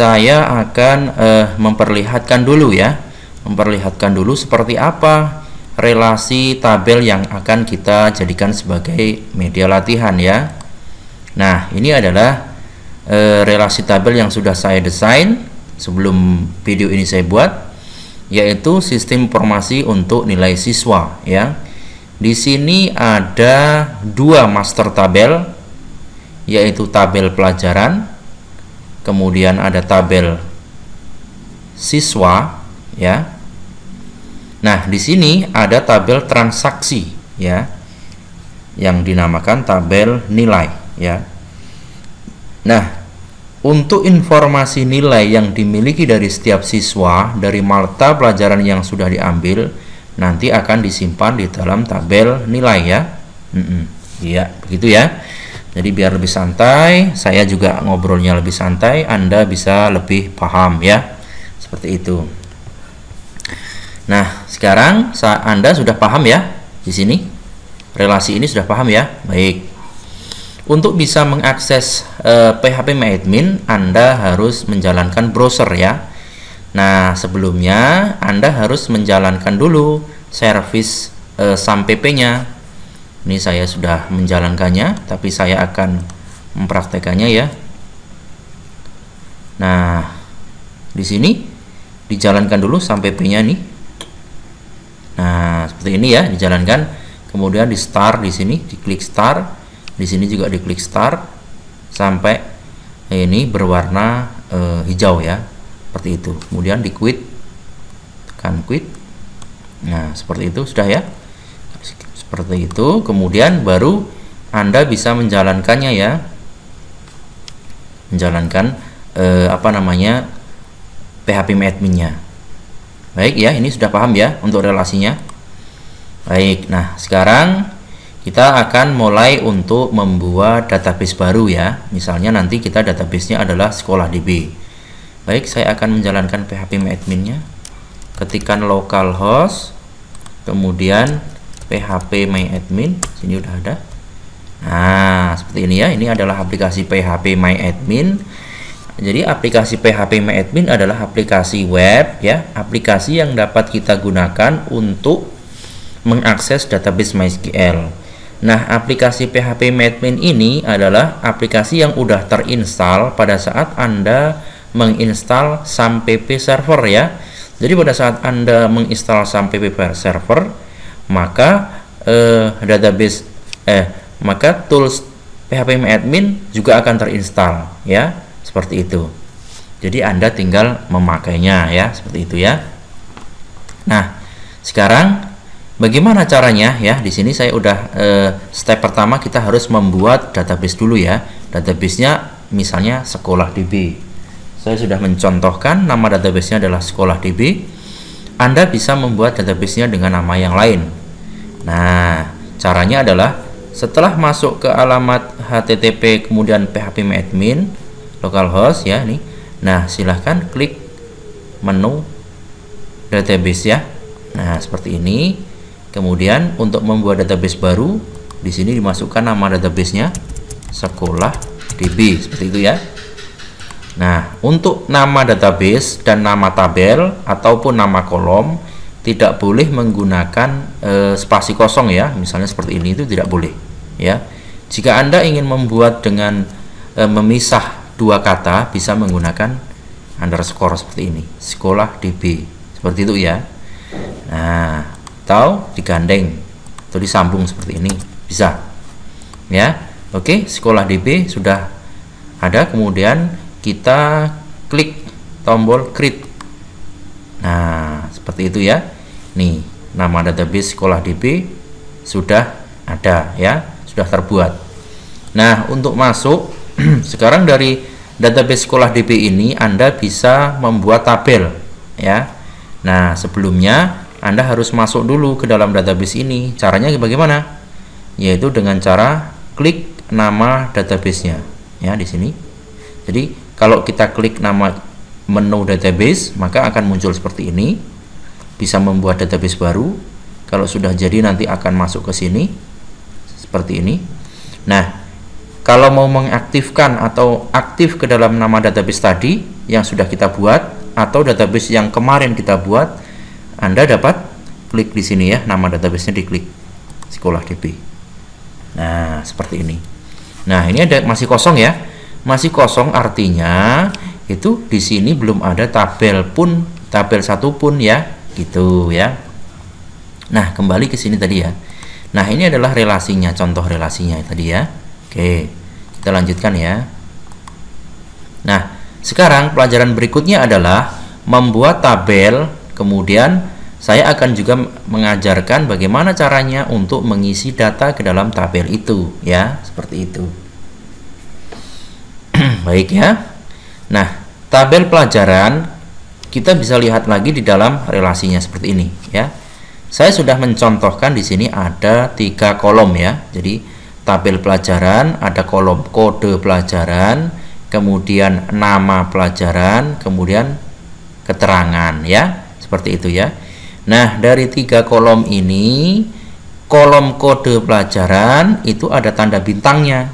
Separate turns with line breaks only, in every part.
saya akan uh, memperlihatkan dulu ya. Memperlihatkan dulu seperti apa relasi tabel yang akan kita jadikan sebagai media latihan ya. Nah ini adalah uh, relasi tabel yang sudah saya desain sebelum video ini saya buat yaitu sistem informasi untuk nilai siswa ya. Di sini ada dua master tabel yaitu tabel pelajaran kemudian ada tabel siswa ya. Nah di sini ada tabel transaksi ya yang dinamakan tabel nilai ya. Nah untuk informasi nilai yang dimiliki dari setiap siswa dari mata pelajaran yang sudah diambil nanti akan disimpan di dalam tabel nilai ya. Iya mm -mm. begitu ya jadi biar lebih santai saya juga ngobrolnya lebih santai Anda bisa lebih paham ya. Seperti itu. Nah sekarang Anda sudah paham ya di sini? Relasi ini sudah paham ya? Baik. Untuk bisa mengakses eh, PHP MyAdmin Anda harus menjalankan browser ya. Nah sebelumnya Anda harus menjalankan dulu service eh, SAMPP nya ini saya sudah menjalankannya tapi saya akan mempraktekannya ya. Nah di sini dijalankan dulu sampai P nih. Nah seperti ini ya dijalankan. Kemudian di start di sini diklik start. Di sini juga diklik start sampai ini berwarna e, hijau ya seperti itu. Kemudian di quit tekan quit. Nah seperti itu sudah ya seperti itu kemudian baru anda bisa menjalankannya ya. Menjalankan eh, apa namanya PHP adminnya. Baik ya ini sudah paham ya untuk relasinya. Baik nah sekarang kita akan mulai untuk membuat database baru ya. Misalnya nanti kita databasenya adalah sekolah DB baik saya akan menjalankan PHP adminnya. Ketikkan localhost kemudian PHP My Admin. Sini udah ada. Nah seperti ini ya. Ini adalah aplikasi PHP My Admin. Jadi aplikasi PHP My Admin adalah aplikasi web ya. Aplikasi yang dapat kita gunakan untuk mengakses database MySQL. Nah aplikasi PHP My Admin ini adalah aplikasi yang udah terinstall pada saat Anda menginstal SAMPP server ya. Jadi pada saat Anda menginstal SAMPP server maka eh, database eh maka tools PHP admin juga akan terinstall ya. Seperti itu. Jadi Anda tinggal memakainya ya. Seperti itu ya. Nah sekarang bagaimana caranya ya? Di sini saya udah eh, step pertama kita harus membuat database dulu ya. Databasenya misalnya sekolah DB saya sudah mencontohkan nama databasenya adalah sekolah DB Anda bisa membuat databasenya dengan nama yang lain Nah, caranya adalah setelah masuk ke alamat http kemudian php admin localhost ya nih. Nah, silahkan klik menu database ya. Nah, seperti ini. Kemudian untuk membuat database baru, di sini dimasukkan nama databasenya sekolah DB seperti itu ya. Nah, untuk nama database dan nama tabel ataupun nama kolom tidak boleh menggunakan e, spasi kosong ya misalnya seperti ini itu tidak boleh ya. Jika anda ingin membuat dengan e, memisah dua kata bisa menggunakan underscore seperti ini sekolah db seperti itu ya. Nah atau digandeng atau disambung seperti ini bisa ya. Oke sekolah db sudah ada kemudian kita klik tombol create. Nah, seperti itu ya. Nih, nama database sekolah DB sudah ada ya, sudah terbuat. Nah, untuk masuk sekarang dari database sekolah DB ini Anda bisa membuat tabel ya. Nah, sebelumnya Anda harus masuk dulu ke dalam database ini. Caranya bagaimana? Yaitu dengan cara klik nama databasenya ya di sini. Jadi, kalau kita klik nama menu database maka akan muncul seperti ini bisa membuat database baru kalau sudah jadi nanti akan masuk ke sini seperti ini nah kalau mau mengaktifkan atau aktif ke dalam nama database tadi yang sudah kita buat atau database yang kemarin kita buat, Anda dapat klik di sini ya, nama databasenya diklik sekolah DB. Nah, seperti ini. Nah, ini ada masih kosong ya. Masih kosong artinya itu di sini belum ada tabel pun, tabel satu pun ya, gitu ya. Nah, kembali ke sini tadi ya. Nah, ini adalah relasinya, contoh relasinya tadi ya. Oke, kita lanjutkan ya. Nah, sekarang pelajaran berikutnya adalah membuat tabel, kemudian saya akan juga mengajarkan bagaimana caranya untuk mengisi data ke dalam tabel itu, ya, seperti itu. Baik ya. Nah, tabel pelajaran kita bisa lihat lagi di dalam relasinya seperti ini, ya. Saya sudah mencontohkan di sini ada tiga kolom ya. Jadi tabel pelajaran, ada kolom kode pelajaran, kemudian nama pelajaran, kemudian keterangan ya, seperti itu ya. Nah, dari tiga kolom ini, kolom kode pelajaran itu ada tanda bintangnya.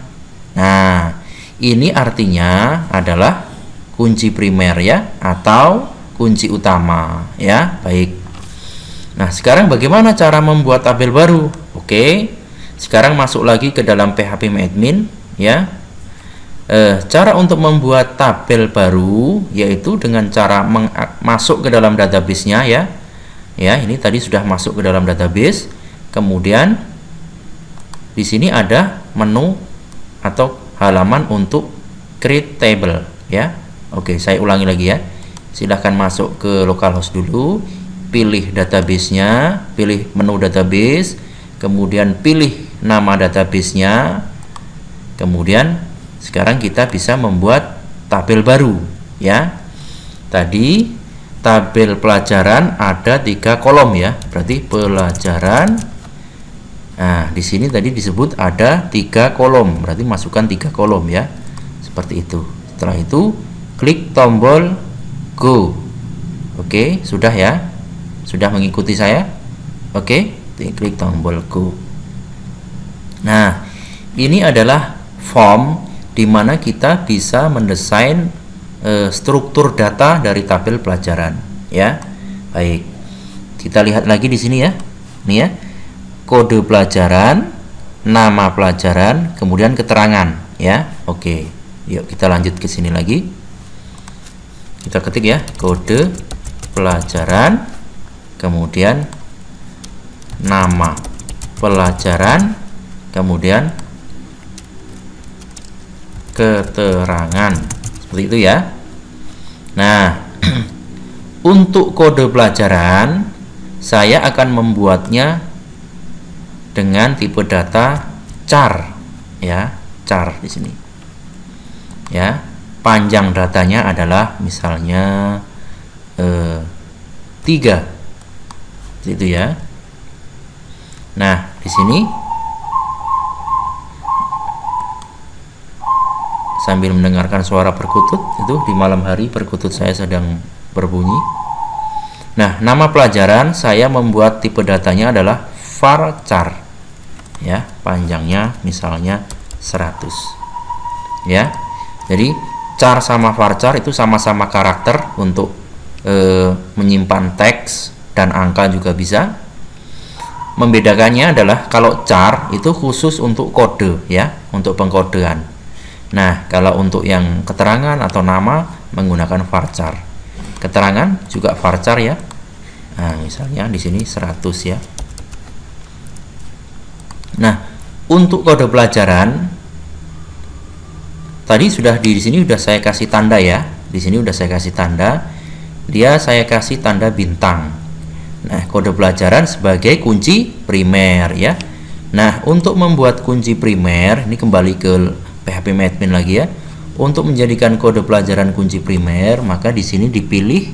Nah, ini artinya adalah kunci primer ya atau kunci utama ya. Baik. Nah, sekarang bagaimana cara membuat tabel baru? Oke. Sekarang masuk lagi ke dalam PHP Admin ya. Eh, cara untuk membuat tabel baru yaitu dengan cara masuk ke dalam database-nya ya. Ya, ini tadi sudah masuk ke dalam database. Kemudian di sini ada menu atau halaman untuk create table ya. Oke, saya ulangi lagi ya. Silahkan masuk ke localhost dulu, pilih database-nya, pilih menu database, kemudian pilih nama databasenya. Kemudian sekarang kita bisa membuat tabel baru ya. Tadi tabel pelajaran ada tiga kolom ya. Berarti pelajaran nah di sini tadi disebut ada tiga kolom. Berarti masukkan tiga kolom ya. Seperti itu. Setelah itu klik tombol go oke sudah ya sudah mengikuti saya oke klik tombol go Nah, ini adalah form di mana kita bisa mendesain e, struktur data dari tabel pelajaran, ya. Baik. Kita lihat lagi di sini ya. Nih ya. Kode pelajaran, nama pelajaran, kemudian keterangan, ya. Oke. Yuk kita lanjut ke sini lagi. Kita ketik ya, kode pelajaran, kemudian nama pelajaran kemudian keterangan. Seperti itu ya. Nah untuk kode pelajaran saya akan membuatnya dengan tipe data char ya char di sini. Ya panjang datanya adalah misalnya eh, 3 itu ya. Nah di sini sambil mendengarkan suara perkutut itu di malam hari perkutut saya sedang berbunyi. Nah nama pelajaran saya membuat tipe datanya adalah varchar. Ya panjangnya misalnya 100 ya jadi char sama varchar itu sama-sama karakter untuk e, menyimpan teks dan angka juga bisa membedakannya adalah kalau char itu khusus untuk kode ya untuk pengkodean Nah, kalau untuk yang keterangan atau nama menggunakan varchar. Keterangan juga varchar ya. Nah, misalnya di sini 100 ya. Nah, untuk kode pelajaran tadi sudah di sini sudah saya kasih tanda ya. Di sini sudah saya kasih tanda. Dia saya kasih tanda bintang. Nah, kode pelajaran sebagai kunci primer ya. Nah, untuk membuat kunci primer ini kembali ke PHP Admin lagi ya. Untuk menjadikan kode pelajaran kunci primer, maka di sini dipilih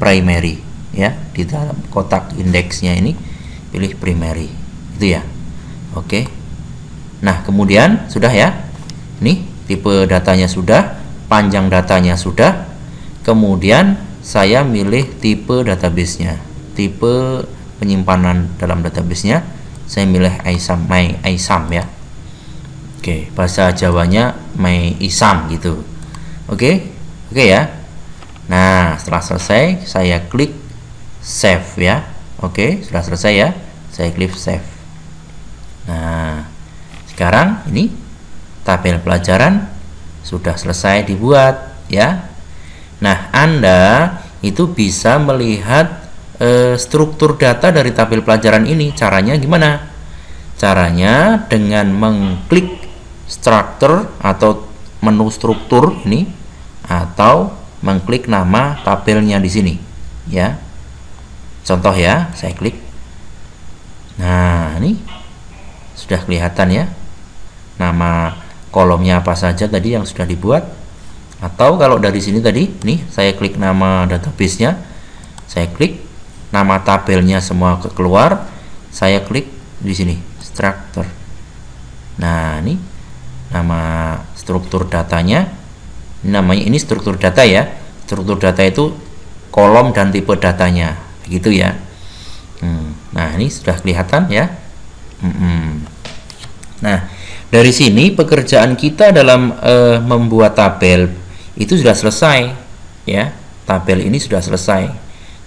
primary ya. Di dalam kotak indeksnya ini pilih primary. Itu ya. Oke. Nah, kemudian sudah ya. Nih, tipe datanya sudah, panjang datanya sudah. Kemudian saya milih tipe databasenya. Tipe penyimpanan dalam databasenya saya milih ISAM, my ISAM ya Oke, bahasa Jawanya Mei Isam gitu. Oke, oke ya. Nah, setelah selesai, saya klik save ya. Oke, sudah selesai ya. Saya klik save. Nah, sekarang ini tabel pelajaran sudah selesai dibuat ya. Nah, Anda itu bisa melihat e, struktur data dari tabel pelajaran ini. Caranya gimana? Caranya dengan mengklik struktur atau menu struktur ini atau mengklik nama tabelnya di sini ya contoh ya saya klik nah ini sudah kelihatan ya nama kolomnya apa saja tadi yang sudah dibuat. Atau kalau dari sini tadi nih saya klik nama database-nya. Saya klik nama tabelnya semua keluar. Saya klik di sini structure. Nah ini nama struktur datanya. Ini namanya ini struktur data ya. Struktur data itu kolom dan tipe datanya. Begitu ya. Hmm, nah ini sudah kelihatan ya. Hmm. nah dari sini pekerjaan kita dalam uh, membuat tabel itu sudah selesai ya. Tabel ini sudah selesai.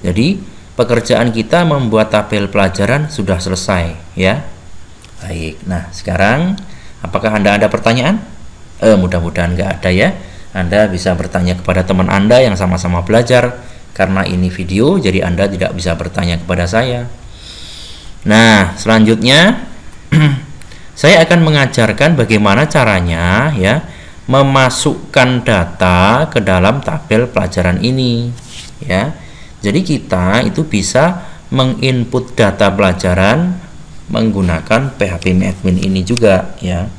Jadi pekerjaan kita membuat tabel pelajaran sudah selesai ya. Baik. Nah sekarang apakah anda ada pertanyaan? Eh, mudah-mudahan nggak ada ya. Anda bisa bertanya kepada teman Anda yang sama-sama belajar karena ini video jadi Anda tidak bisa bertanya kepada saya. Nah, selanjutnya saya akan mengajarkan bagaimana caranya ya memasukkan data ke dalam tabel pelajaran ini ya. Jadi kita itu bisa menginput data pelajaran menggunakan PHP Admin ini juga ya.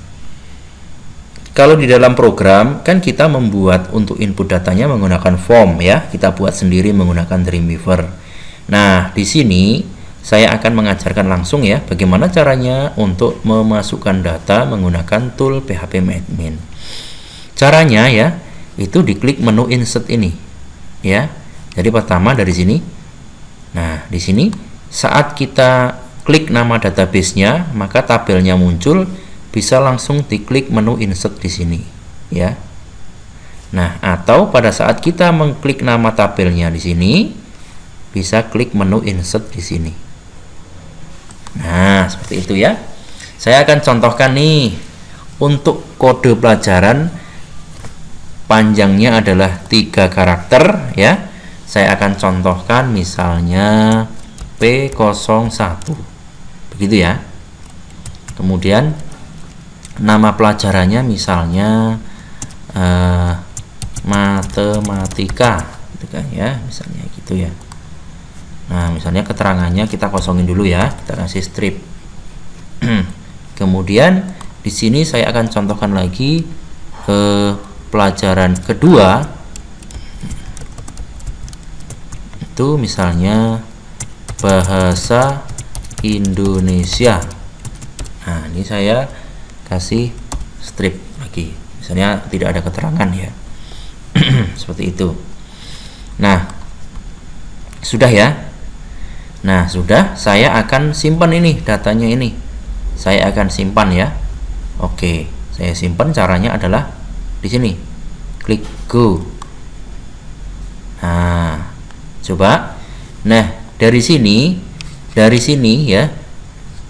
Kalau di dalam program kan kita membuat untuk input datanya menggunakan form ya, kita buat sendiri menggunakan Dreamweaver. Nah, di sini saya akan mengajarkan langsung ya bagaimana caranya untuk memasukkan data menggunakan tool PHP Admin. Caranya ya, itu diklik menu insert ini. Ya. Jadi pertama dari sini. Nah, di sini saat kita klik nama database-nya, maka tabelnya muncul bisa langsung diklik menu insert di sini ya nah atau pada saat kita mengklik nama tabelnya di sini bisa klik menu insert di sini nah seperti itu ya. Saya akan contohkan nih untuk kode pelajaran panjangnya adalah tiga karakter ya. Saya akan contohkan misalnya P01. Begitu ya. Kemudian nama pelajarannya misalnya uh, matematika gitu kan ya misalnya gitu ya nah misalnya keterangannya kita kosongin dulu ya kita kasih strip. Kemudian di sini saya akan contohkan lagi ke pelajaran kedua. Itu misalnya bahasa Indonesia. Nah ini saya kasih strip lagi. Misalnya tidak ada keterangan ya. Seperti itu. Nah sudah ya nah sudah saya akan simpan ini datanya ini. Saya akan simpan ya. Oke saya simpan caranya adalah di sini. Klik go. Nah coba. Nah dari sini dari sini ya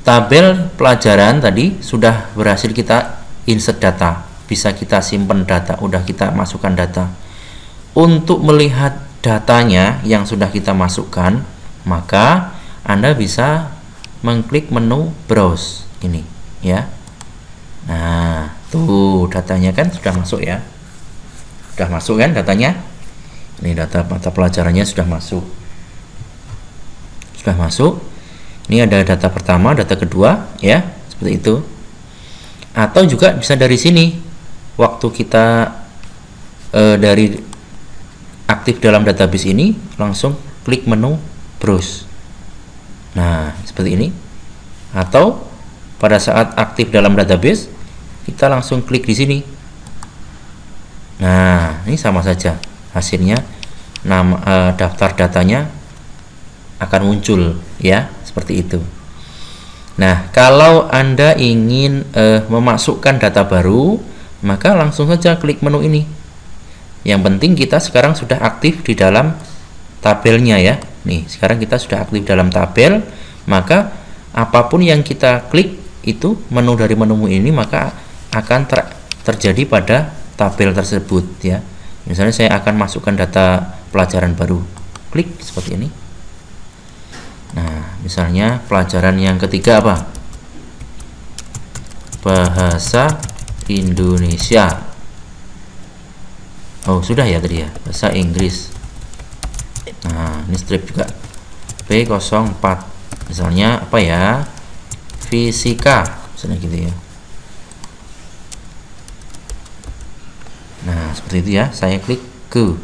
tabel pelajaran tadi sudah berhasil kita insert data. Bisa kita simpan data udah kita masukkan data. Untuk melihat datanya yang sudah kita masukkan maka Anda bisa mengklik menu browse ini ya. Nah tuh datanya kan sudah masuk ya. Sudah masuk kan datanya? Ini data mata pelajarannya sudah masuk. Sudah masuk. Ini ada data pertama, data kedua, ya, seperti itu. Atau juga bisa dari sini, waktu kita e, dari aktif dalam database ini, langsung klik menu browse. Nah, seperti ini. Atau pada saat aktif dalam database, kita langsung klik di sini. Nah, ini sama saja hasilnya. Nama e, daftar datanya akan muncul, ya seperti itu Nah, kalau Anda ingin uh, memasukkan data baru, maka langsung saja klik menu ini. Yang penting kita sekarang sudah aktif di dalam tabelnya ya. Nih, sekarang kita sudah aktif dalam tabel, maka apa pun yang kita klik itu menu dari menu ini maka akan ter terjadi pada tabel tersebut ya. Misalnya saya akan masukkan data pelajaran baru. Klik seperti ini. Nah, misalnya pelajaran yang ketiga apa? Bahasa Indonesia. Oh, sudah ya tadi ya, bahasa Inggris. Nah, ini strip juga. B04. Misalnya apa ya? Fisika, misalnya gitu ya. Nah, seperti itu ya. Saya klik ke.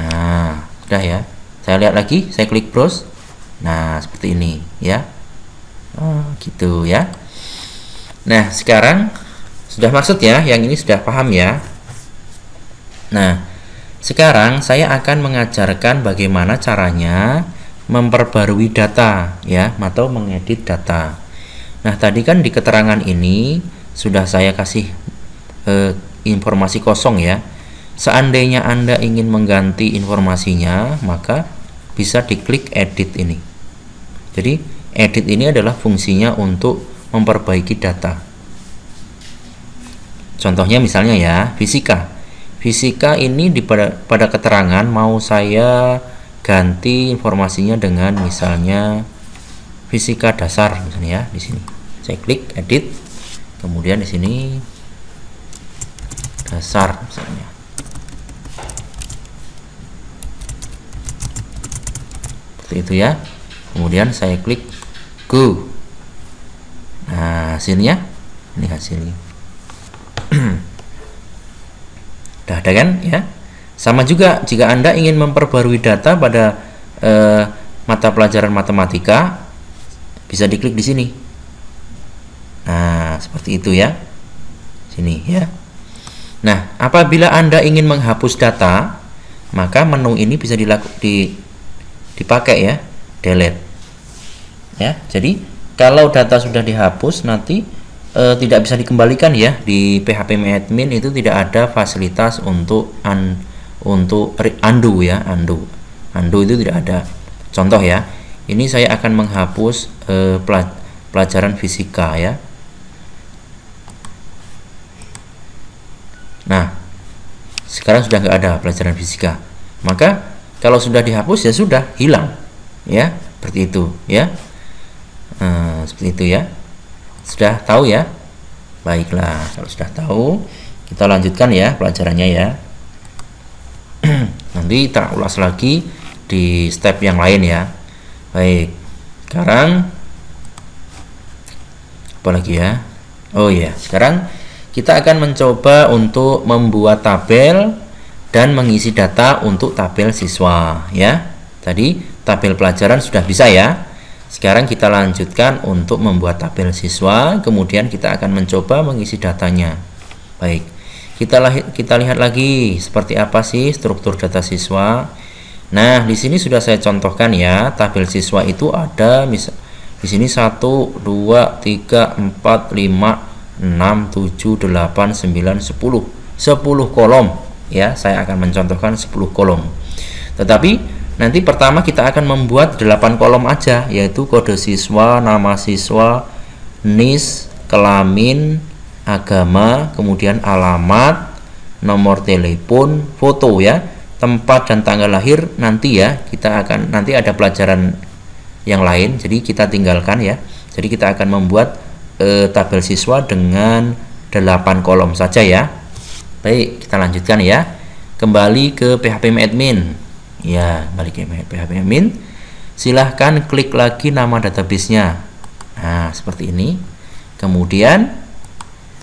Nah, sudah ya saya lihat lagi saya klik browse nah seperti ini ya oh, gitu ya nah sekarang sudah maksud ya yang ini sudah paham ya nah sekarang saya akan mengajarkan bagaimana caranya memperbarui data ya atau mengedit data. Nah tadi kan di keterangan ini sudah saya kasih eh, informasi kosong ya. Seandainya anda ingin mengganti informasinya maka bisa diklik edit ini. Jadi edit ini adalah fungsinya untuk memperbaiki data. Contohnya misalnya ya fisika fisika ini di pada, pada keterangan mau saya ganti informasinya dengan misalnya fisika dasar misalnya ya di sini. Saya klik edit kemudian di sini dasar misalnya. Seperti itu ya. Kemudian saya klik go. Nah hasilnya ini hasilnya udah ada kan? Ya. Sama juga jika anda ingin memperbarui data pada eh, mata pelajaran matematika bisa diklik di sini. Nah seperti itu ya. Sini ya. Nah apabila anda ingin menghapus data maka menu ini bisa dilakukan di dipakai ya. Delete. Ya jadi kalau data sudah dihapus nanti e, tidak bisa dikembalikan ya. Di PHP admin itu tidak ada fasilitas untuk un, untuk undo ya undo. Undo itu tidak ada. Contoh ya ini saya akan menghapus e, pelajaran fisika ya. Nah sekarang sudah nggak ada pelajaran fisika. Maka kalau sudah dihapus ya sudah hilang ya. Seperti itu ya. Nah, seperti itu ya sudah tahu ya? Baiklah kalau sudah tahu kita lanjutkan ya pelajarannya ya. Nanti kita ulas lagi di step yang lain ya. Baik sekarang apa lagi ya? Oh ya sekarang kita akan mencoba untuk membuat tabel dan mengisi data untuk tabel siswa ya. Tadi tabel pelajaran sudah bisa ya sekarang kita lanjutkan untuk membuat tabel siswa kemudian kita akan mencoba mengisi datanya. Baik kita kita lihat lagi seperti apa sih struktur data siswa. Nah di sini sudah saya contohkan ya tabel siswa itu ada misal di sini 1 2 3 4 5 6 7 8 9 10 10 kolom ya saya akan mencontohkan 10 kolom. Tetapi nanti pertama kita akan membuat 8 kolom aja yaitu kode siswa nama siswa NIS kelamin agama kemudian alamat nomor telepon foto ya tempat dan tanggal lahir nanti ya kita akan nanti ada pelajaran yang lain jadi kita tinggalkan ya jadi kita akan membuat e, tabel siswa dengan 8 kolom saja ya Baik, kita lanjutkan ya. Kembali ke PHP admin. Ya, kembali ke PHP admin. Silahkan klik lagi nama databasenya. Nah, seperti ini. Kemudian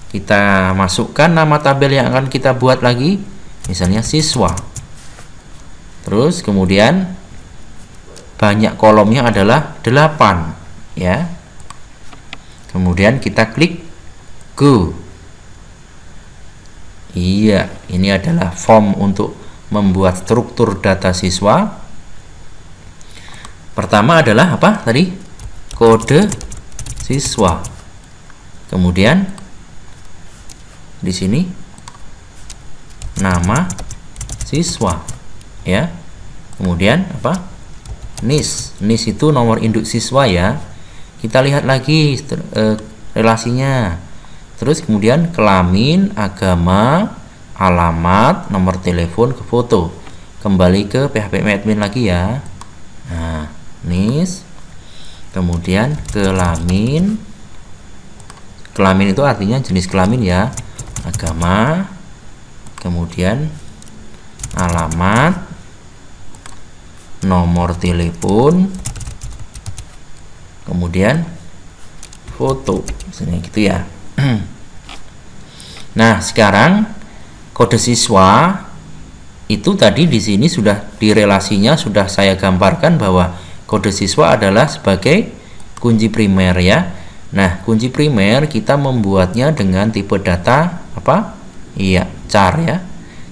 kita masukkan nama tabel yang akan kita buat lagi. Misalnya siswa. Terus kemudian banyak kolomnya adalah 8 ya. Kemudian kita klik go Iya, ini adalah form untuk membuat struktur data siswa. Pertama adalah apa tadi? kode siswa. Kemudian di sini nama siswa ya. Kemudian apa? NIS. NIS itu nomor induk siswa ya. Kita lihat lagi eh, relasinya. Terus kemudian kelamin, agama, alamat, nomor telepon ke foto. Kembali ke PHP admin lagi ya. Nah, NIS. Kemudian kelamin. Kelamin itu artinya jenis kelamin ya. Agama. Kemudian alamat. Nomor telepon. Kemudian foto. Misalnya gitu ya. Nah sekarang kode siswa itu tadi di sini sudah di relasinya sudah saya gambarkan bahwa kode siswa adalah sebagai kunci primer ya. Nah kunci primer kita membuatnya dengan tipe data apa? Iya char ya.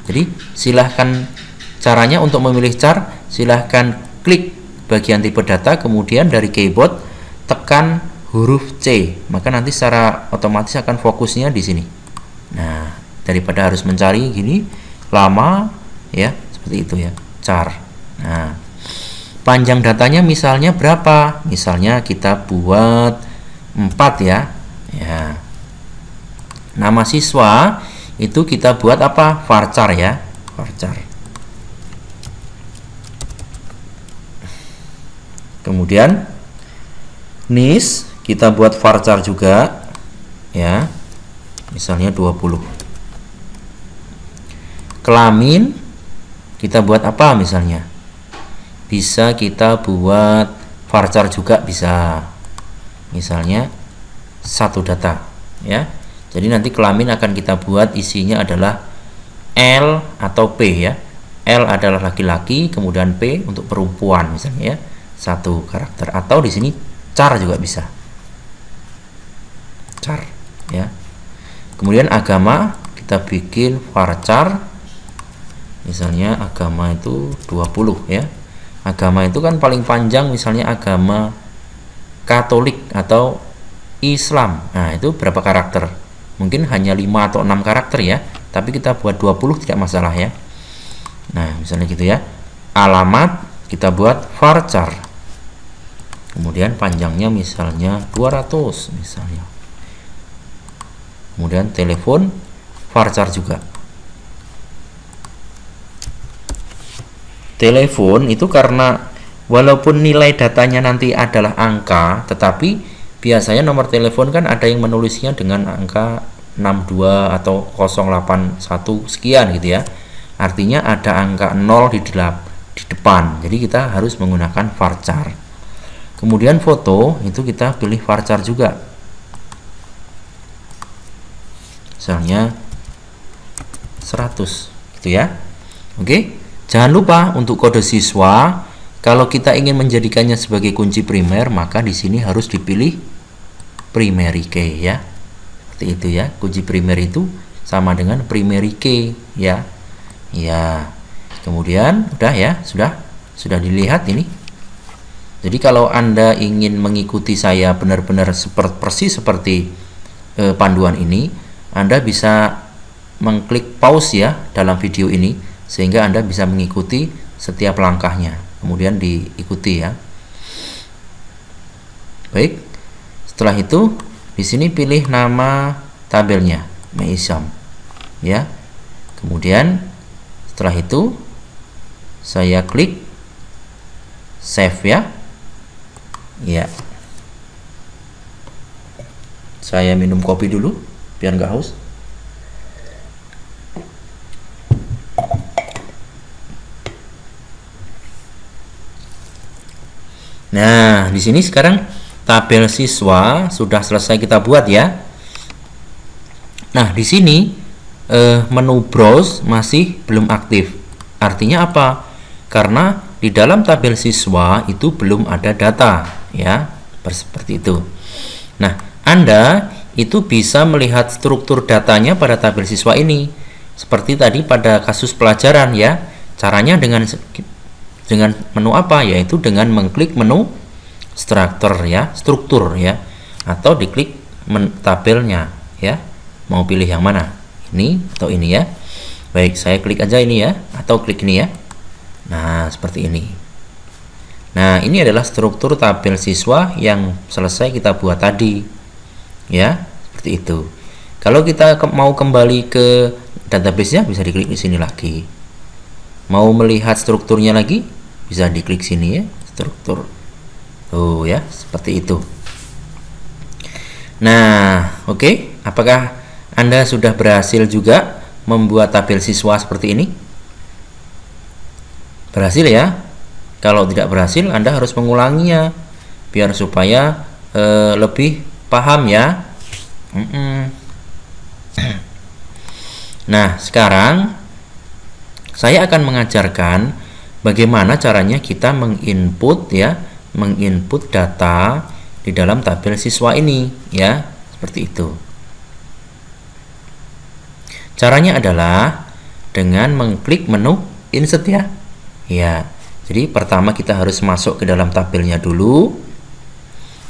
Jadi silahkan caranya untuk memilih char silahkan klik bagian tipe data kemudian dari keyboard tekan huruf C. Maka nanti secara otomatis akan fokusnya di sini. Nah daripada harus mencari gini lama ya seperti itu ya char. Nah panjang datanya misalnya berapa? Misalnya kita buat 4 ya ya. Nama siswa itu kita buat apa? Varchar ya varchar kemudian nis kita buat varchar juga ya. Misalnya 20 kelamin kita buat apa misalnya? Bisa kita buat varchar juga bisa. Misalnya satu data ya. Jadi nanti kelamin akan kita buat isinya adalah L atau P ya. L adalah laki-laki kemudian P untuk perempuan misalnya ya. Satu karakter. Atau di sini char juga bisa. Char ya. Kemudian agama kita bikin varchar misalnya agama itu 20 ya. Agama itu kan paling panjang misalnya agama Katolik atau Islam. Nah itu berapa karakter? Mungkin hanya 5 atau 6 karakter ya. Tapi kita buat 20 tidak masalah ya. Nah misalnya gitu ya. Alamat kita buat varchar kemudian panjangnya misalnya 200 misalnya. Kemudian telepon varchar juga telepon itu karena walaupun nilai datanya nanti adalah angka tetapi biasanya nomor telepon kan ada yang menulisnya dengan angka 62 atau 081 sekian gitu ya. Artinya ada angka 0 di, delap, di depan. Jadi kita harus menggunakan varchar kemudian foto itu kita pilih varchar juga. Misalnya 100 gitu ya. Oke? okay? Jangan lupa untuk kode siswa, kalau kita ingin menjadikannya sebagai kunci primer, maka di sini harus dipilih primary key ya. Seperti itu ya. Kunci primer itu sama dengan primary key ya. Ya. Kemudian udah ya, sudah sudah dilihat ini. Jadi kalau Anda ingin mengikuti saya benar-benar seperti persis seperti eh, panduan ini, Anda bisa mengklik pause ya dalam video ini sehingga Anda bisa mengikuti setiap langkahnya. Kemudian diikuti ya. Baik. Setelah itu di sini pilih nama tabelnya Meisam ya. Kemudian setelah itu saya klik save ya. Ya. Saya minum kopi dulu biar nggak haus Nah, di sini sekarang tabel siswa sudah selesai kita buat ya. Nah, di sini eh, menu browse masih belum aktif. Artinya apa? Karena di dalam tabel siswa itu belum ada data ya, seperti itu. Nah, Anda itu bisa melihat struktur datanya pada tabel siswa ini. Seperti tadi pada kasus pelajaran ya. Caranya dengan dengan menu apa? Yaitu dengan mengklik menu struktur ya struktur ya. Atau diklik tabelnya ya. Mau pilih yang mana? Ini atau ini ya. Baik saya klik aja ini ya atau klik ini ya. Nah seperti ini. Nah ini adalah struktur tabel siswa yang selesai kita buat tadi. Ya seperti itu. Kalau kita ke mau kembali ke database-nya bisa diklik di sini lagi. Mau melihat strukturnya lagi bisa diklik sini ya struktur tuh ya seperti itu nah oke okay. apakah anda sudah berhasil juga membuat tabel siswa seperti ini berhasil ya kalau tidak berhasil Anda harus mengulanginya biar supaya e, lebih paham ya mm -mm. nah sekarang saya akan mengajarkan bagaimana caranya kita menginput ya menginput data di dalam tabel siswa ini ya. Seperti itu. Caranya adalah dengan mengklik menu insert ya. Ya. Jadi pertama kita harus masuk ke dalam tabelnya dulu.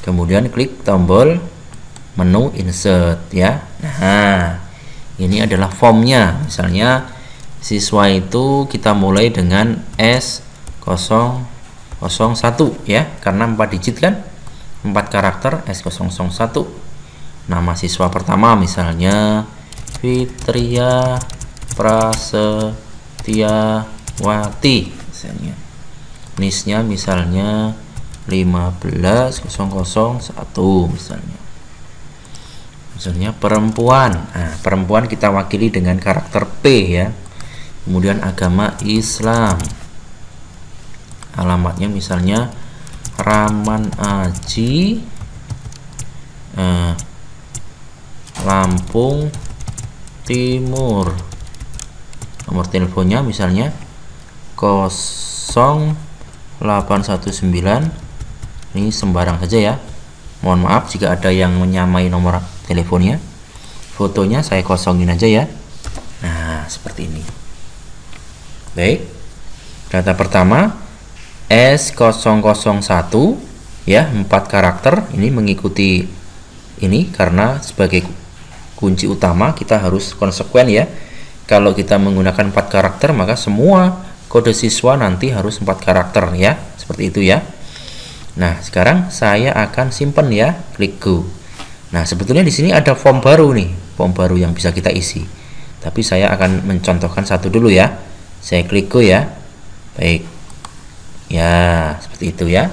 Kemudian klik tombol menu insert ya. Nah ini adalah formnya. Misalnya siswa itu kita mulai dengan S0 01 ya. Karena 4 digit kan? 4 karakter S001 nama siswa pertama misalnya Fitria Prasetyawati misalnya. Nisnya misalnya 15001 misalnya. Misalnya perempuan. Nah, perempuan kita wakili dengan karakter P ya. Kemudian agama Islam alamatnya misalnya Raman Aji eh, Lampung Timur. Nomor teleponnya misalnya 0819 ini sembarang saja ya. Mohon maaf jika ada yang menyamai nomor teleponnya. Fotonya saya kosongin aja ya. Nah seperti ini. Baik. Data pertama S001 ya empat karakter. Ini mengikuti ini karena sebagai kunci utama kita harus konsekuen ya. Kalau kita menggunakan empat karakter maka semua kode siswa nanti harus empat karakter ya. Seperti itu ya. Nah sekarang saya akan simpan ya klik go. Nah sebetulnya di sini ada form baru nih form baru yang bisa kita isi. Tapi saya akan mencontohkan satu dulu ya. Saya klik go ya. Baik Ya, seperti itu ya.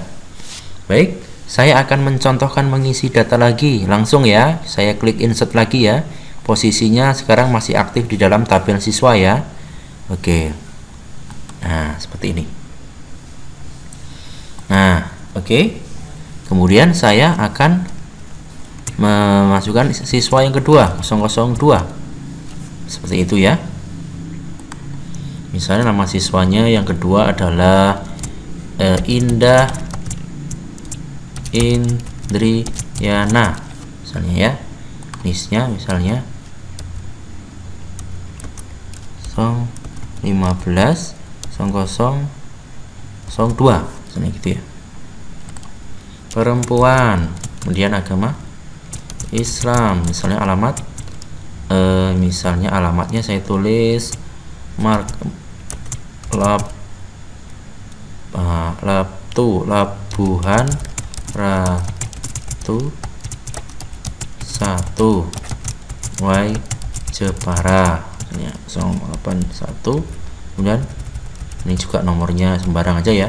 Baik, saya akan mencontohkan mengisi data lagi. Langsung ya, saya klik insert lagi ya. Posisinya sekarang masih aktif di dalam tabel siswa ya. Oke. Nah, seperti ini. Nah, oke. Kemudian saya akan memasukkan siswa yang kedua, 002. Seperti itu ya. Misalnya nama siswanya yang kedua adalah uh, Indah Indriana. Misalnya ya. Nisnya misalnya. Song 15 song kosong song 2 misalnya gitu ya. Perempuan. Kemudian agama. Islam. Misalnya alamat. Eh, misalnya alamatnya saya tulis. Mark lab uh, Labtu Labuhan Ratu satu Y Jepara. Ya 081 kemudian ini juga nomornya sembarang aja ya.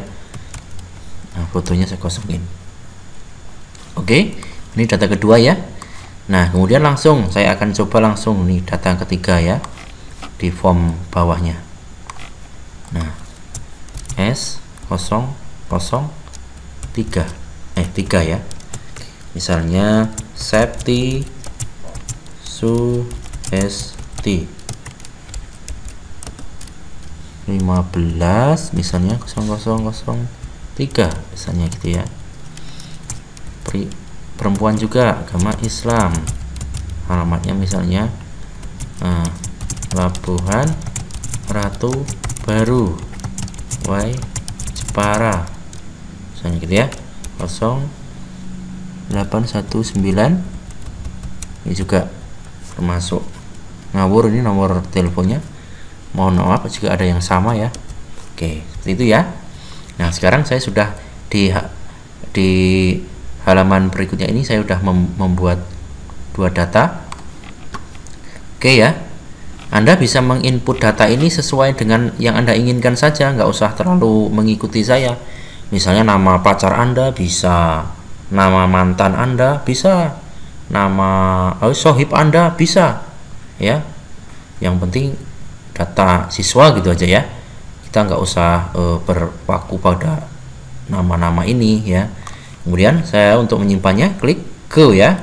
Nah fotonya saya kosongin. Oke ini data kedua ya. Nah kemudian langsung saya akan coba langsung nih data ketiga ya di form bawahnya. Nah S 0 0 3 eh 3 ya. Misalnya safety su st 15 misalnya 0003 misalnya gitu ya. Perempuan juga agama Islam. Alamatnya misalnya eh, Labuhan Ratu Baru Y para misalnya gitu ya. Ini juga termasuk ngawur ini nomor teleponnya. Mohon maaf jika ada yang sama ya. Oke seperti itu ya. Nah sekarang saya sudah di di halaman berikutnya ini saya sudah mem membuat dua data. Oke ya anda bisa menginput data ini sesuai dengan yang Anda inginkan saja, nggak usah terlalu mengikuti saya. Misalnya nama pacar Anda bisa, nama mantan Anda bisa, nama oh, sohib Anda bisa, ya. Yang penting data siswa gitu aja ya. Kita nggak usah uh, berpaku pada nama-nama ini ya. Kemudian saya untuk menyimpannya klik ke ya,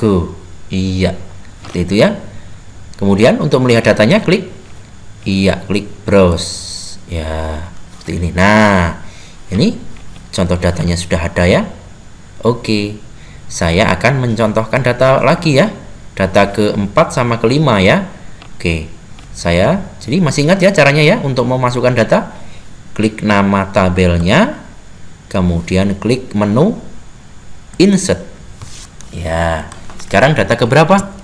ke, iya, itu ya kemudian untuk melihat datanya klik. Iya klik browse. Ya seperti ini. Nah ini contoh datanya sudah ada ya. Oke saya akan mencontohkan data lagi ya. Data keempat sama kelima ya. Oke saya jadi masih ingat ya caranya ya untuk memasukkan data. Klik nama tabelnya kemudian klik menu insert. Ya sekarang data keberapa?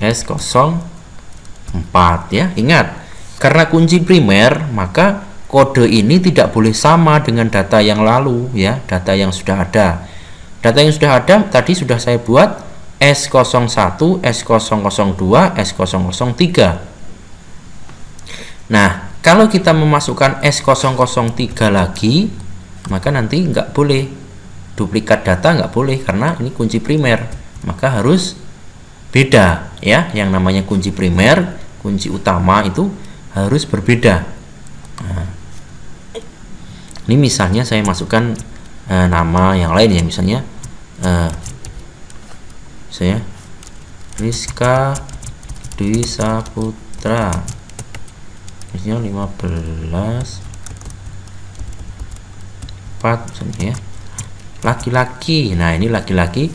S0 4 ya. Ingat, karena kunci primer, maka kode ini tidak boleh sama dengan data yang lalu ya, data yang sudah ada. Data yang sudah ada tadi sudah saya buat S01, S002, S003. Nah, kalau kita memasukkan S003 lagi, maka nanti nggak boleh duplikat data nggak boleh karena ini kunci primer, maka harus beda ya yang namanya kunci primer kunci utama itu harus berbeda. Nah, ini misalnya saya masukkan eh, nama yang lain ya misalnya eh, saya Rizka Dwi Saputra. Misalnya 15 4 misalnya ya. Laki-laki. Nah ini laki-laki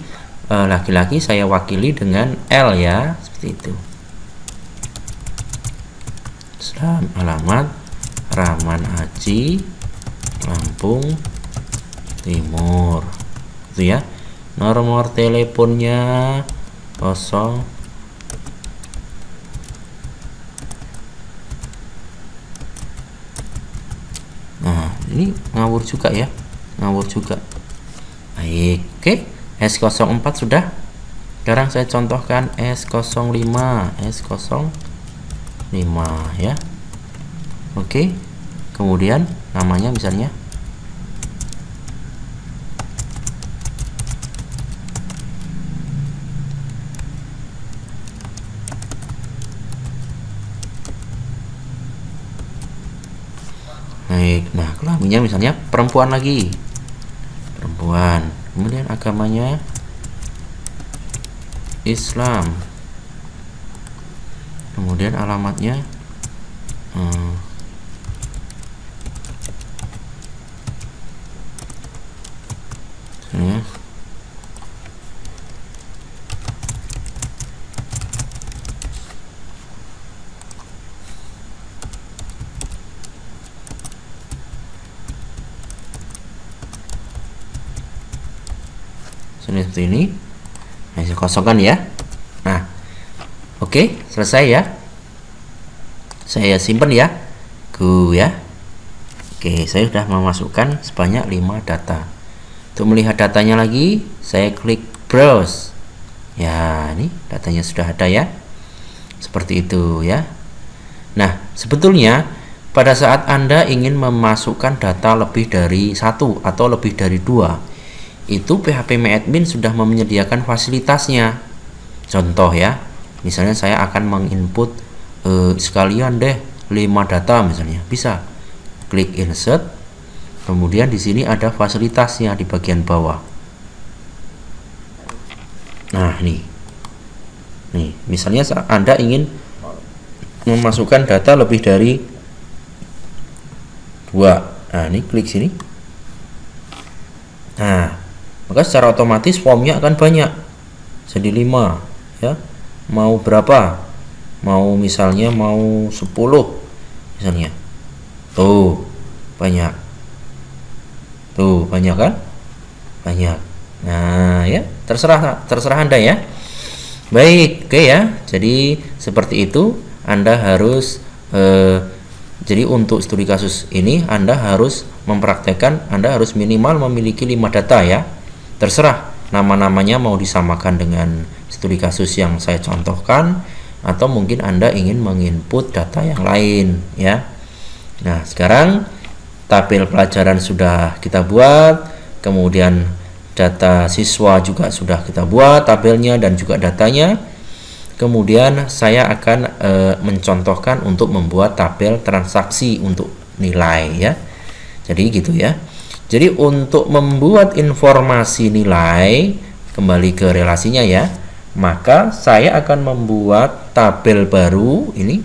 laki-laki saya wakili dengan L ya seperti itu. Selam, alamat Rahman Aji Lampung Timur. Itu ya. Nomor teleponnya kosong. Nah ini ngawur juga ya. Ngawur juga. Baik oke. okay. S04 sudah? Sekarang saya contohkan S05 S05 ya. Oke kemudian namanya misalnya. Baik, nah kelaminnya misalnya perempuan lagi. Perempuan kemudian agamanya Islam kemudian alamatnya hmm. Seperti ini. Nah, saya kosongkan ya. Nah oke okay, selesai ya. Saya simpan ya. Ku ya. Oke okay, saya sudah memasukkan sebanyak 5 data. Untuk melihat datanya lagi saya klik browse. Ya ini datanya sudah ada ya. Seperti itu ya. Nah sebetulnya pada saat Anda ingin memasukkan data lebih dari satu atau lebih dari dua itu PHP admin sudah menyediakan fasilitasnya. Contoh ya, misalnya saya akan menginput eh, sekalian deh 5 data misalnya, bisa klik insert, kemudian di sini ada fasilitasnya di bagian bawah. Nah nih, nih misalnya Anda ingin memasukkan data lebih dari dua, nah ini klik sini. Nah maka secara otomatis formnya akan banyak jadi 5 ya mau berapa mau misalnya mau 10 misalnya tuh banyak tuh banyak kan banyak. Nah, ya, terserah terserah Anda ya. Baik, oke ya. Jadi seperti itu Anda harus eh, jadi untuk studi kasus ini Anda harus mempraktekkan Anda harus minimal memiliki 5 data ya. Terserah nama-namanya mau disamakan dengan studi kasus yang saya contohkan atau mungkin Anda ingin menginput data yang lain ya. Nah, sekarang tabel pelajaran sudah kita buat, kemudian data siswa juga sudah kita buat tabelnya dan juga datanya. Kemudian saya akan e, mencontohkan untuk membuat tabel transaksi untuk nilai ya. Jadi gitu ya. Jadi untuk membuat informasi nilai kembali ke relasinya ya, maka saya akan membuat tabel baru ini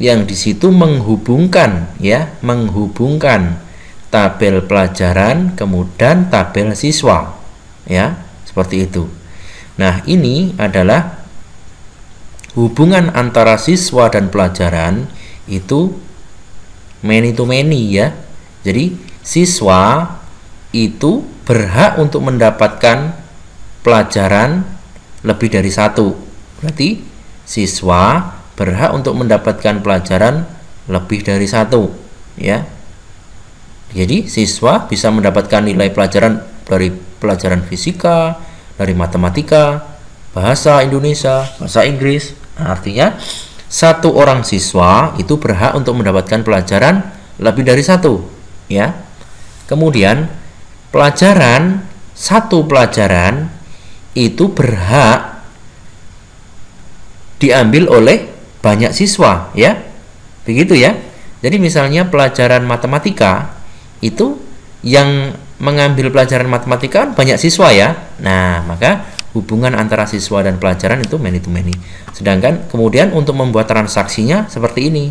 yang di situ menghubungkan ya, menghubungkan tabel pelajaran kemudian tabel siswa ya, seperti itu. Nah, ini adalah hubungan antara siswa dan pelajaran itu many to many ya. Jadi, siswa itu berhak untuk mendapatkan pelajaran lebih dari satu. Berarti siswa berhak untuk mendapatkan pelajaran lebih dari satu ya. Jadi siswa bisa mendapatkan nilai pelajaran dari pelajaran fisika dari matematika bahasa Indonesia bahasa Inggris. Nah, artinya satu orang siswa itu berhak untuk mendapatkan pelajaran lebih dari satu ya. Kemudian pelajaran satu pelajaran itu berhak diambil oleh banyak siswa ya. Begitu ya. Jadi misalnya pelajaran matematika itu yang mengambil pelajaran matematika kan banyak siswa ya. Nah maka hubungan antara siswa dan pelajaran itu many to many. Sedangkan kemudian untuk membuat transaksinya seperti ini.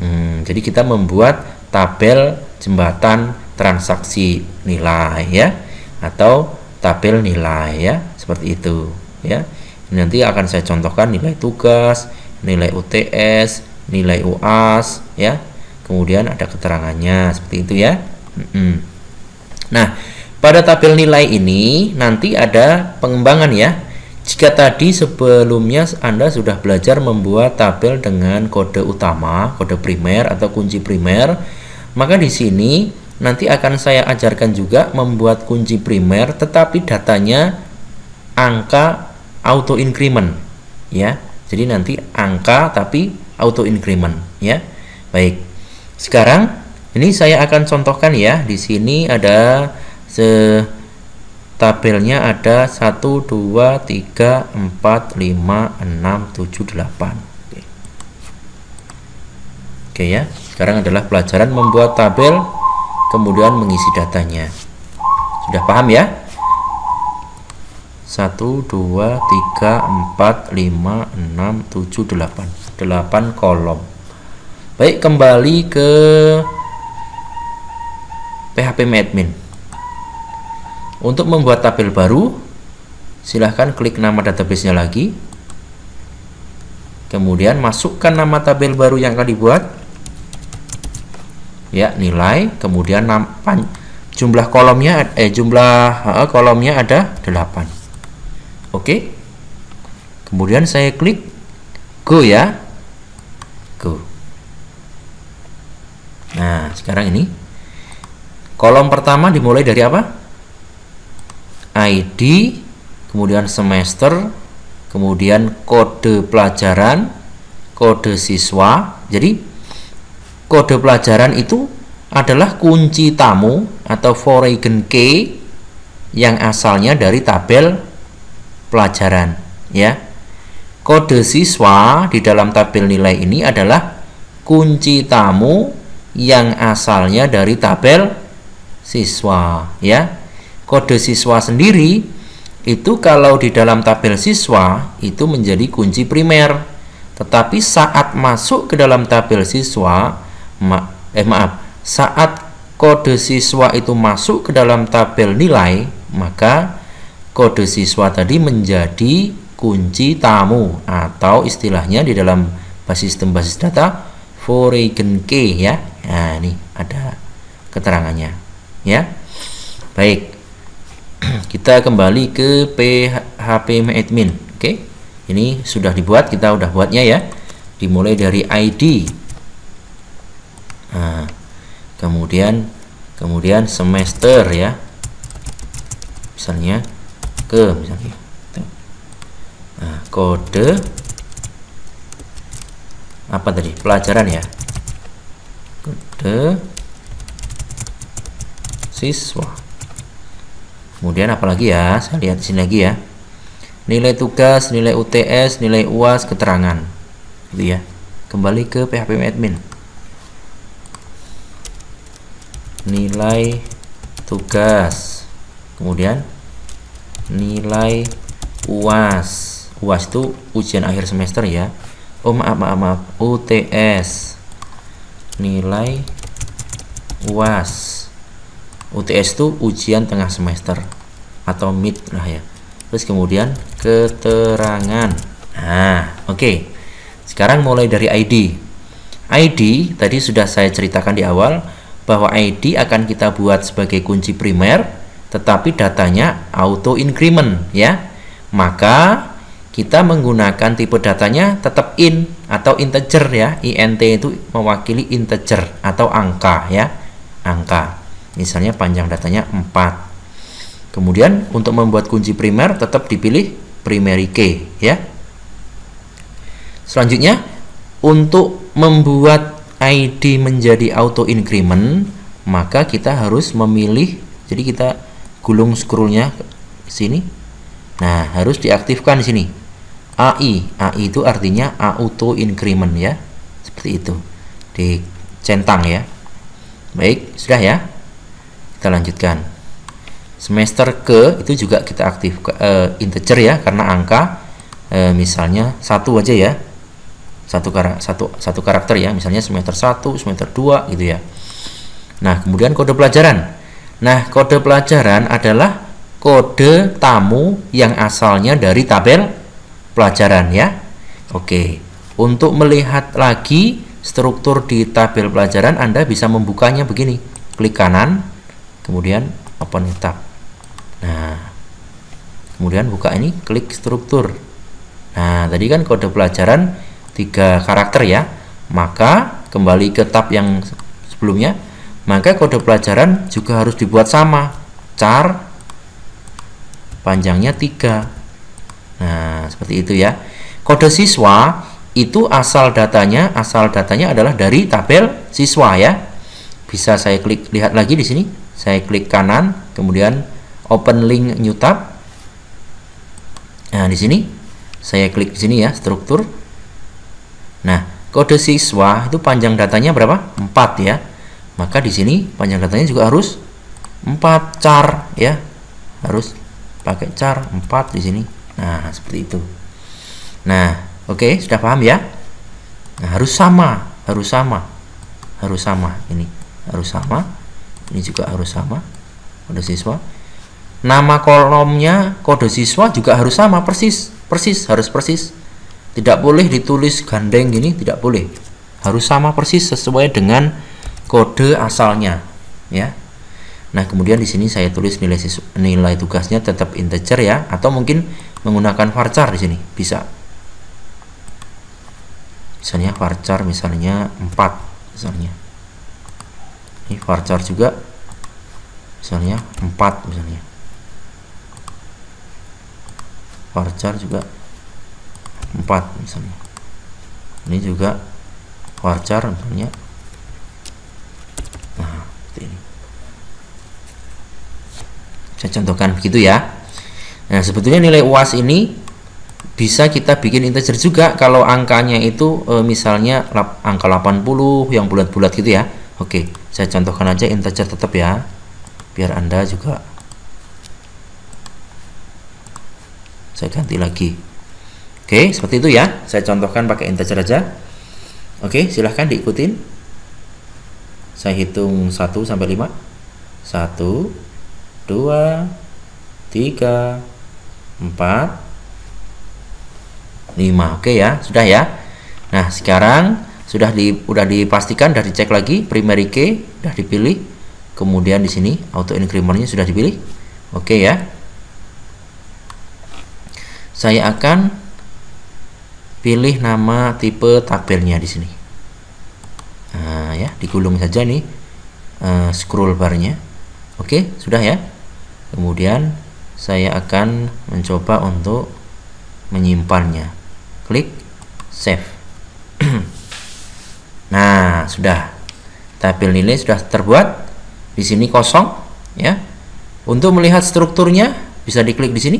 Hmm, jadi kita membuat tabel jembatan transaksi nilai ya atau tabel nilai ya seperti itu ya nanti akan saya contohkan nilai tugas nilai UTS, nilai UAS, ya. Kemudian ada keterangannya seperti itu ya. Nah, pada tabel nilai ini nanti ada pengembangan ya. Jika tadi sebelumnya Anda sudah belajar membuat tabel dengan kode utama, kode primer atau kunci primer, maka di sini nanti akan saya ajarkan juga membuat kunci primer tetapi datanya angka auto increment ya jadi nanti angka tapi auto increment ya. Baik. Sekarang ini saya akan contohkan ya. Di sini ada se tabelnya ada 1 2 3 4 5 6 7 8. Oke. Ya. Sekarang adalah pelajaran membuat tabel kemudian mengisi datanya. Sudah paham ya? 1 2 3 4 5 6 7 8 8 kolom baik kembali ke PHP Admin untuk membuat tabel baru silahkan klik nama databasenya lagi kemudian masukkan nama tabel baru yang akan dibuat ya nilai kemudian jumlah kolomnya eh jumlah kolomnya ada 8 Oke. Kemudian saya klik go ya. Go. Nah, sekarang ini kolom pertama dimulai dari apa? ID, kemudian semester, kemudian kode pelajaran, kode siswa. Jadi kode pelajaran itu adalah kunci tamu atau foreign key yang asalnya dari tabel pelajaran ya. Kode siswa di dalam tabel nilai ini adalah kunci tamu yang asalnya dari tabel siswa ya. Kode siswa sendiri itu kalau di dalam tabel siswa itu menjadi kunci primer. Tetapi saat masuk ke dalam tabel siswa ma eh maaf, saat kode siswa itu masuk ke dalam tabel nilai, maka kode siswa tadi menjadi kunci tamu atau istilahnya di dalam sistem basis data foreign key ya. Nah, ini ada keterangannya ya. Baik. kita kembali ke PHP admin. Oke ini sudah dibuat kita udah buatnya ya. Dimulai dari ID nah, kemudian kemudian semester ya. Misalnya ke misalnya nah, kode. Apa tadi? Pelajaran ya? Kode. Siswa kemudian apalagi ya? Saya lihat di sini lagi ya. Nilai tugas nilai UTS nilai UAS keterangan. Gitu ya. Kembali ke PHP admin. Nilai tugas. Kemudian nilai UAS UAS itu ujian akhir semester ya. Oh maaf maaf maaf. UTS nilai UAS UTS itu ujian tengah semester atau mid lah ya. Terus kemudian keterangan. Nah oke. Okay. sekarang mulai dari ID ID tadi sudah saya ceritakan di awal bahwa ID akan kita buat sebagai kunci primer tetapi datanya auto increment ya. Maka kita menggunakan tipe datanya tetap in atau integer ya. Int itu mewakili integer atau angka ya. Angka misalnya panjang datanya 4 kemudian untuk membuat kunci primer tetap dipilih primary key ya. Selanjutnya untuk membuat ID menjadi auto increment maka kita harus memilih jadi kita gulung scrollnya sini. Nah harus diaktifkan di sini. AI AI itu artinya auto increment ya. Seperti itu. Dicentang ya. Baik sudah ya kita lanjutkan. Semester ke itu juga kita aktif uh, integer ya karena angka uh, misalnya satu aja ya. Satu karakter satu satu karakter ya misalnya semester 1 semester 2 gitu ya. Nah kemudian kode pelajaran. Nah kode pelajaran adalah kode tamu yang asalnya dari tabel pelajaran ya. Oke untuk melihat lagi struktur di tabel pelajaran Anda bisa membukanya begini. Klik kanan kemudian open tab nah kemudian buka ini klik struktur. Nah tadi kan kode pelajaran tiga karakter ya. Maka kembali ke tab yang sebelumnya. Maka kode pelajaran juga harus dibuat sama. Char panjangnya tiga. Nah seperti itu ya. Kode siswa itu asal datanya asal datanya adalah dari tabel siswa ya. Bisa saya klik lihat lagi di sini saya klik kanan kemudian open link new tab. Nah di sini saya klik di sini ya struktur. Nah kode siswa itu panjang datanya berapa? 4 ya. Maka di sini panjang datanya juga harus 4 char ya. Harus pakai char 4 di sini. Nah seperti itu. Nah oke okay, sudah paham ya? Nah, harus sama harus sama harus sama ini. Harus sama ini juga harus sama kode siswa. Nama kolomnya kode siswa juga harus sama persis persis harus persis. Tidak boleh ditulis gandeng gini tidak boleh. Harus sama persis sesuai dengan kode asalnya ya. Nah kemudian di sini saya tulis nilai siswa, nilai tugasnya tetap integer ya. Atau mungkin menggunakan varchar di sini bisa. Misalnya varchar misalnya 4 misalnya ini varchar juga. Misalnya 4 misalnya. Varchar juga 4 misalnya. Ini juga varchar misalnya. Nah seperti ini. Saya contohkan begitu ya. Nah sebetulnya nilai uas ini bisa kita bikin integer juga kalau angkanya itu e, misalnya angka 80 yang bulat-bulat gitu ya. Oke saya contohkan aja integer tetap ya. Biar anda juga saya ganti lagi. Oke seperti itu ya. Saya contohkan pakai integer aja. Oke silahkan diikutin. Saya hitung 1 sampai 5 1 2 3 4 5 oke ya sudah ya. Nah sekarang sudah di udah dipastikan sudah dicek lagi primary key sudah dipilih. Kemudian di sini auto incrementnya sudah dipilih. Oke ya. Saya akan pilih nama tipe tabelnya di sini. Nah ya digulung saja nih uh, scroll barnya. Oke sudah ya. Kemudian saya akan mencoba untuk menyimpannya. Klik save nah sudah. Tabel nilai sudah terbuat. Di sini kosong ya. Untuk melihat strukturnya bisa diklik di sini.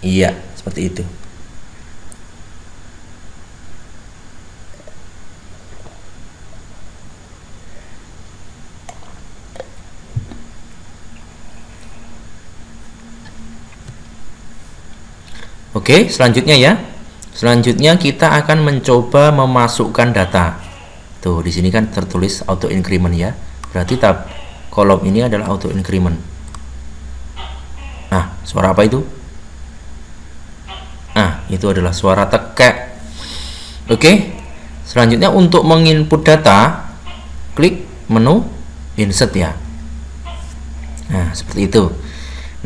Iya seperti itu. Oke, selanjutnya ya. Selanjutnya kita akan mencoba memasukkan data. Tuh, di sini kan tertulis auto increment ya. Berarti tab kolom ini adalah auto increment. Nah, suara apa itu? Nah, itu adalah suara tekek. Oke. Selanjutnya untuk menginput data, klik menu insert ya. Nah, seperti itu.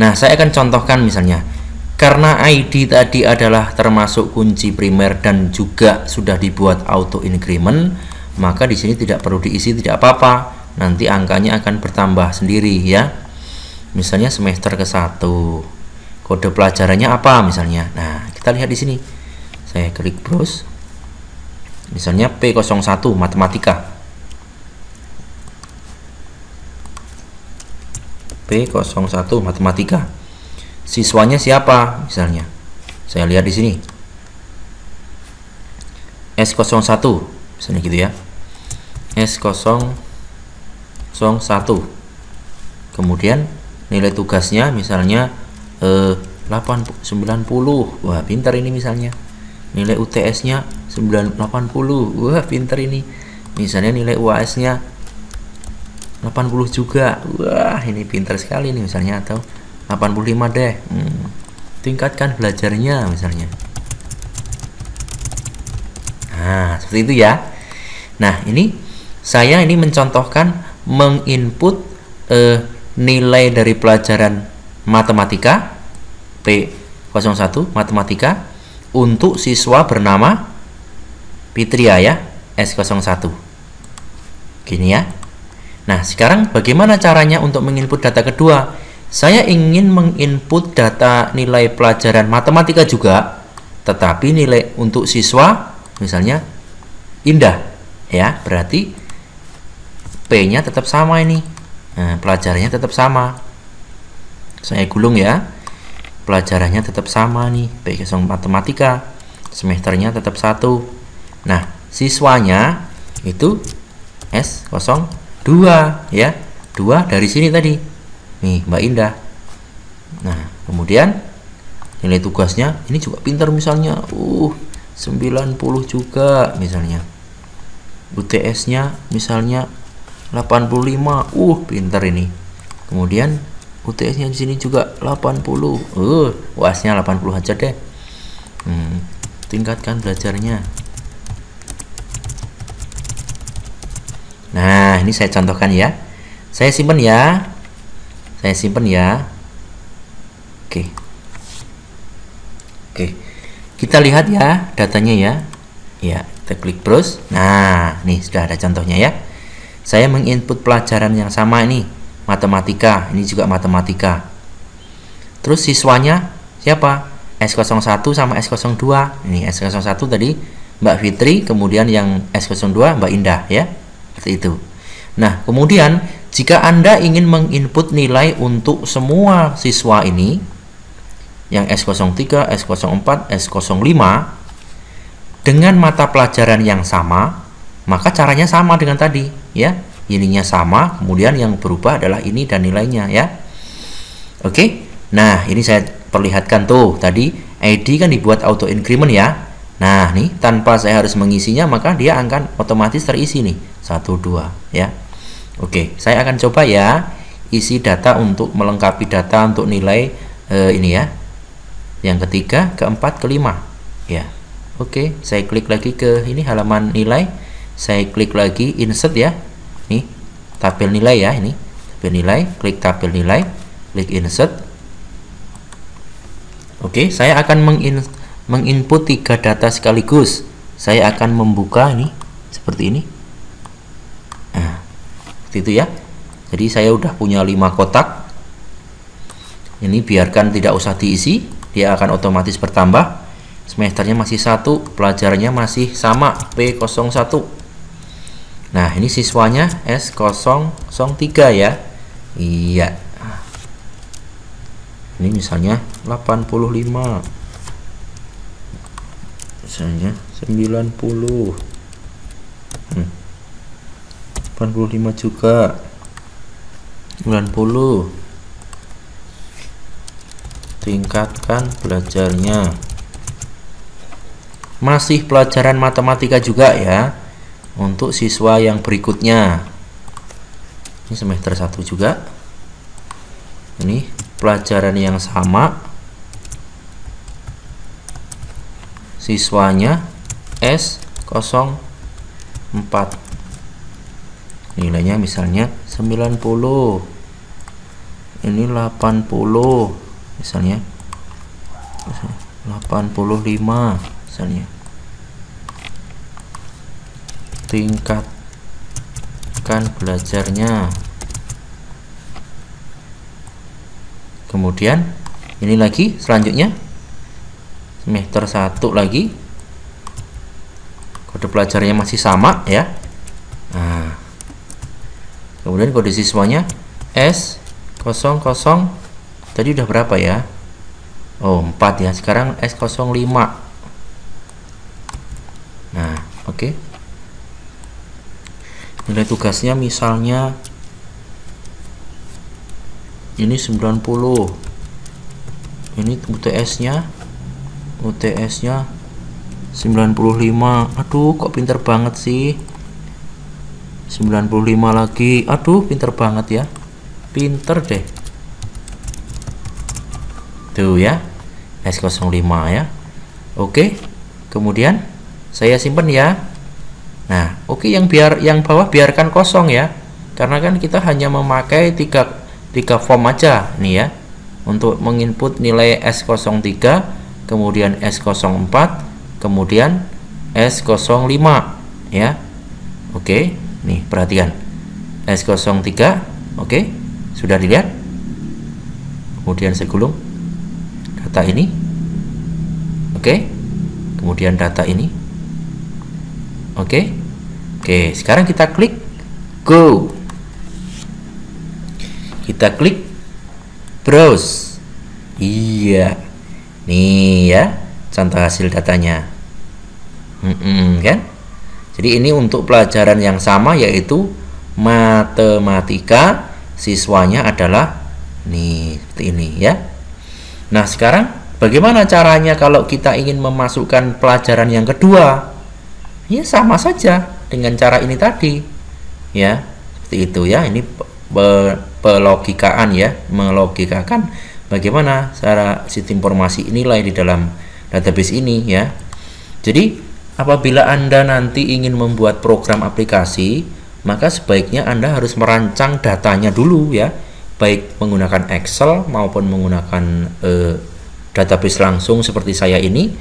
Nah, saya akan contohkan misalnya karena ID tadi adalah termasuk kunci primer dan juga sudah dibuat auto increment, maka di sini tidak perlu diisi tidak apa-apa. Nanti angkanya akan bertambah sendiri ya. Misalnya semester ke-1. Kode pelajarannya apa misalnya? Nah, kita lihat di sini. Saya klik browse. Misalnya P01 matematika. P01 matematika siswanya siapa misalnya? Saya lihat di sini. S01 misalnya gitu ya. S001 kemudian nilai tugasnya misalnya eh, 8 90 wah pintar ini misalnya. Nilai UTS nya 980 wah pintar ini. Misalnya nilai UAS nya 80 juga. Wah ini pintar sekali nih misalnya atau 85 deh. Hmm. tingkatkan belajarnya misalnya. Nah seperti itu ya. Nah ini saya ini mencontohkan menginput eh, nilai dari pelajaran matematika P01 matematika untuk siswa bernama Pitria ya S01. Gini ya. Nah sekarang bagaimana caranya untuk menginput data kedua saya ingin menginput data nilai pelajaran matematika juga, tetapi nilai untuk siswa misalnya indah, ya berarti P-nya tetap sama ini, nah, pelajarannya tetap sama. Saya gulung ya, pelajarannya tetap sama nih, P0 matematika, semesternya tetap satu. Nah, siswanya itu S02 ya, dua dari sini tadi nih Mbak Indah. Nah kemudian nilai tugasnya ini juga pintar misalnya. Uh 90 juga misalnya. UTS nya misalnya 85 uh pintar ini. Kemudian UTS nya di sini juga 80 uh UAS-nya 80 aja deh. Hmm, tingkatkan belajarnya. Nah ini saya contohkan ya. Saya simpan ya saya simpan ya. Oke. Oke. Kita lihat ya datanya ya. Ya kita klik browse. Nah nih sudah ada contohnya ya. Saya menginput pelajaran yang sama ini. Matematika. Ini juga matematika. Terus siswanya siapa? S01 sama S02. Ini S01 tadi Mbak Fitri kemudian yang S02 Mbak Indah ya. Seperti itu. Nah kemudian jika Anda ingin menginput nilai untuk semua siswa ini, yang S03, S04, S05, dengan mata pelajaran yang sama, maka caranya sama dengan tadi, ya. Ininya sama, kemudian yang berubah adalah ini dan nilainya, ya. Oke. Nah, ini saya perlihatkan tuh. Tadi ID kan dibuat auto increment ya. Nah, nih tanpa saya harus mengisinya, maka dia akan otomatis terisi nih. 1 2, ya. Oke, saya akan coba ya isi data untuk melengkapi data untuk nilai eh, ini ya. Yang ketiga, keempat, kelima. Ya. Oke, saya klik lagi ke ini halaman nilai. Saya klik lagi insert ya. Nih, tabel nilai ya ini. Tabel nilai, klik tabel nilai, klik insert. Oke, saya akan mengin menginput tiga data sekaligus. Saya akan membuka ini seperti ini. Seperti itu ya. Jadi saya udah punya lima kotak. Ini biarkan tidak usah diisi, dia akan otomatis bertambah. Semesternya masih satu, pelajarannya masih sama P01. Nah, ini siswanya S003 ya. Iya ini misalnya 85 misalnya 90 hmm. 85 juga. 90 tingkatkan belajarnya. Masih pelajaran matematika juga ya untuk siswa yang berikutnya. Ini semester 1 juga. Ini pelajaran yang sama. Siswanya S04 nilainya misalnya 90 ini 80 misalnya. 85 misalnya. Tingkatkan belajarnya. Kemudian ini lagi selanjutnya. Semester 1 lagi. Kode pelajarannya masih sama ya kemudian kode siswanya S00 tadi udah berapa ya? Oh 4 ya. Sekarang S05 nah oke. Okay. nilai tugasnya misalnya ini 90 ini UTS nya UTS nya 95 aduh kok pinter banget sih 95 lagi. Aduh pinter banget ya. Pinter deh. Tuh ya S05 ya. Oke kemudian saya simpan ya. Nah oke yang biar yang bawah biarkan kosong ya. Karena kan kita hanya memakai tiga tiga form aja nih ya. Untuk menginput nilai S03 kemudian S04 kemudian S05 ya. Oke nih perhatikan. S03 oke sudah dilihat. Kemudian saya gulung data ini oke kemudian data ini oke oke sekarang kita klik go. Kita klik browse. Iya nih ya contoh hasil datanya. Mm -mm, kan jadi ini untuk pelajaran yang sama yaitu matematika siswanya adalah nih seperti ini ya. Nah sekarang bagaimana caranya kalau kita ingin memasukkan pelajaran yang kedua? Ya sama saja dengan cara ini tadi ya. Seperti itu ya. Ini pelogikaan ya. Melogikakan bagaimana cara sistem informasi nilai di dalam database ini ya. Jadi apabila anda nanti ingin membuat program aplikasi maka sebaiknya anda harus merancang datanya dulu ya. Baik menggunakan Excel maupun menggunakan eh, database langsung seperti saya ini.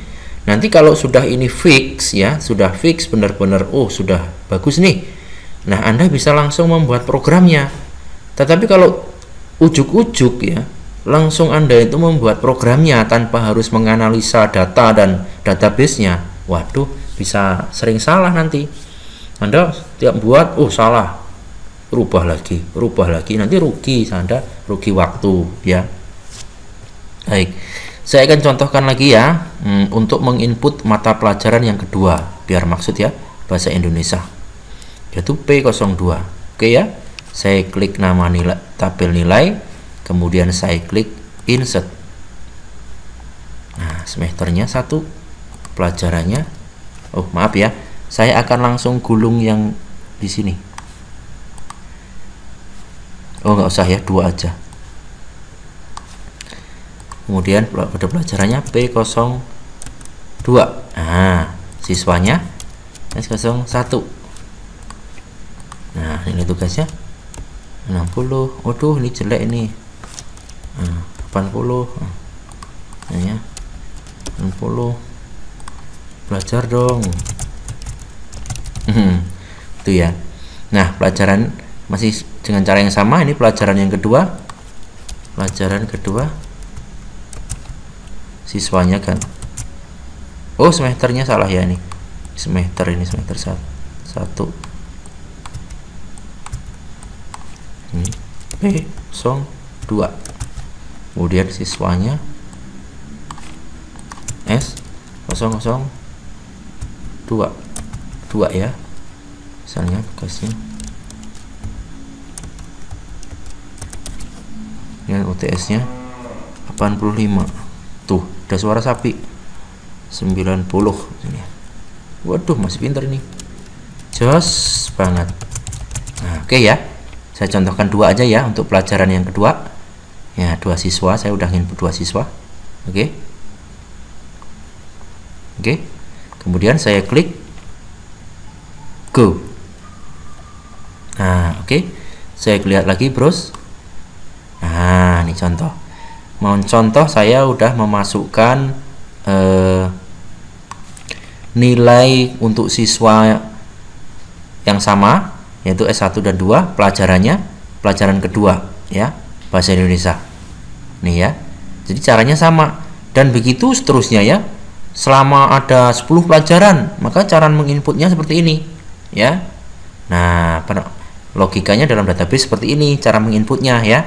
Nanti kalau sudah ini fix ya sudah fix benar-benar oh sudah bagus nih. Nah anda bisa langsung membuat programnya. Tetapi kalau ujuk-ujuk ya, langsung Anda itu membuat programnya tanpa harus menganalisa data dan database-nya. Waduh, bisa sering salah nanti. Anda tiap buat, oh salah. Rubah lagi, rubah lagi, nanti rugi Anda, rugi waktu ya. Baik. Saya akan contohkan lagi ya hmm, untuk menginput mata pelajaran yang kedua biar maksud ya bahasa Indonesia yaitu P02. Oke ya saya klik nama nilai tabel nilai kemudian saya klik insert nah semesternya satu pelajarannya oh maaf ya. Saya akan langsung gulung yang di sini. Oh nggak usah ya dua aja. Kemudian pada pelajarannya P02 nah siswanya S01 nah ini tugasnya 60 waduh ini jelek ini. Nah, 80 nah, ya. 60 belajar dong. Hmm, itu ya. Nah pelajaran masih dengan cara yang sama. Ini pelajaran yang kedua. Pelajaran kedua. Siswanya kan. Oh semesternya salah ya ini. Semester ini semester satu, satu. ini P 02 kemudian siswanya S 002 2 ya. Misalnya bekasnya dengan UTS nya 85 tuh ada suara sapi. 90 ini waduh masih pinter ini. Jos banget. Nah oke okay ya. Saya contohkan dua aja ya untuk pelajaran yang kedua. Ya dua siswa. Saya udah input dua siswa. Oke. Okay. oke. okay. Kemudian saya klik go. Nah oke. Okay. saya lihat lagi bros. Nah ini contoh. Mau contoh saya udah memasukkan eh, nilai untuk siswa yang sama yaitu S1 dan 2 pelajarannya pelajaran kedua ya bahasa Indonesia. Nih ya. Jadi caranya sama. Dan begitu seterusnya ya selama ada 10 pelajaran maka cara menginputnya seperti ini ya nah logikanya dalam database seperti ini cara menginputnya ya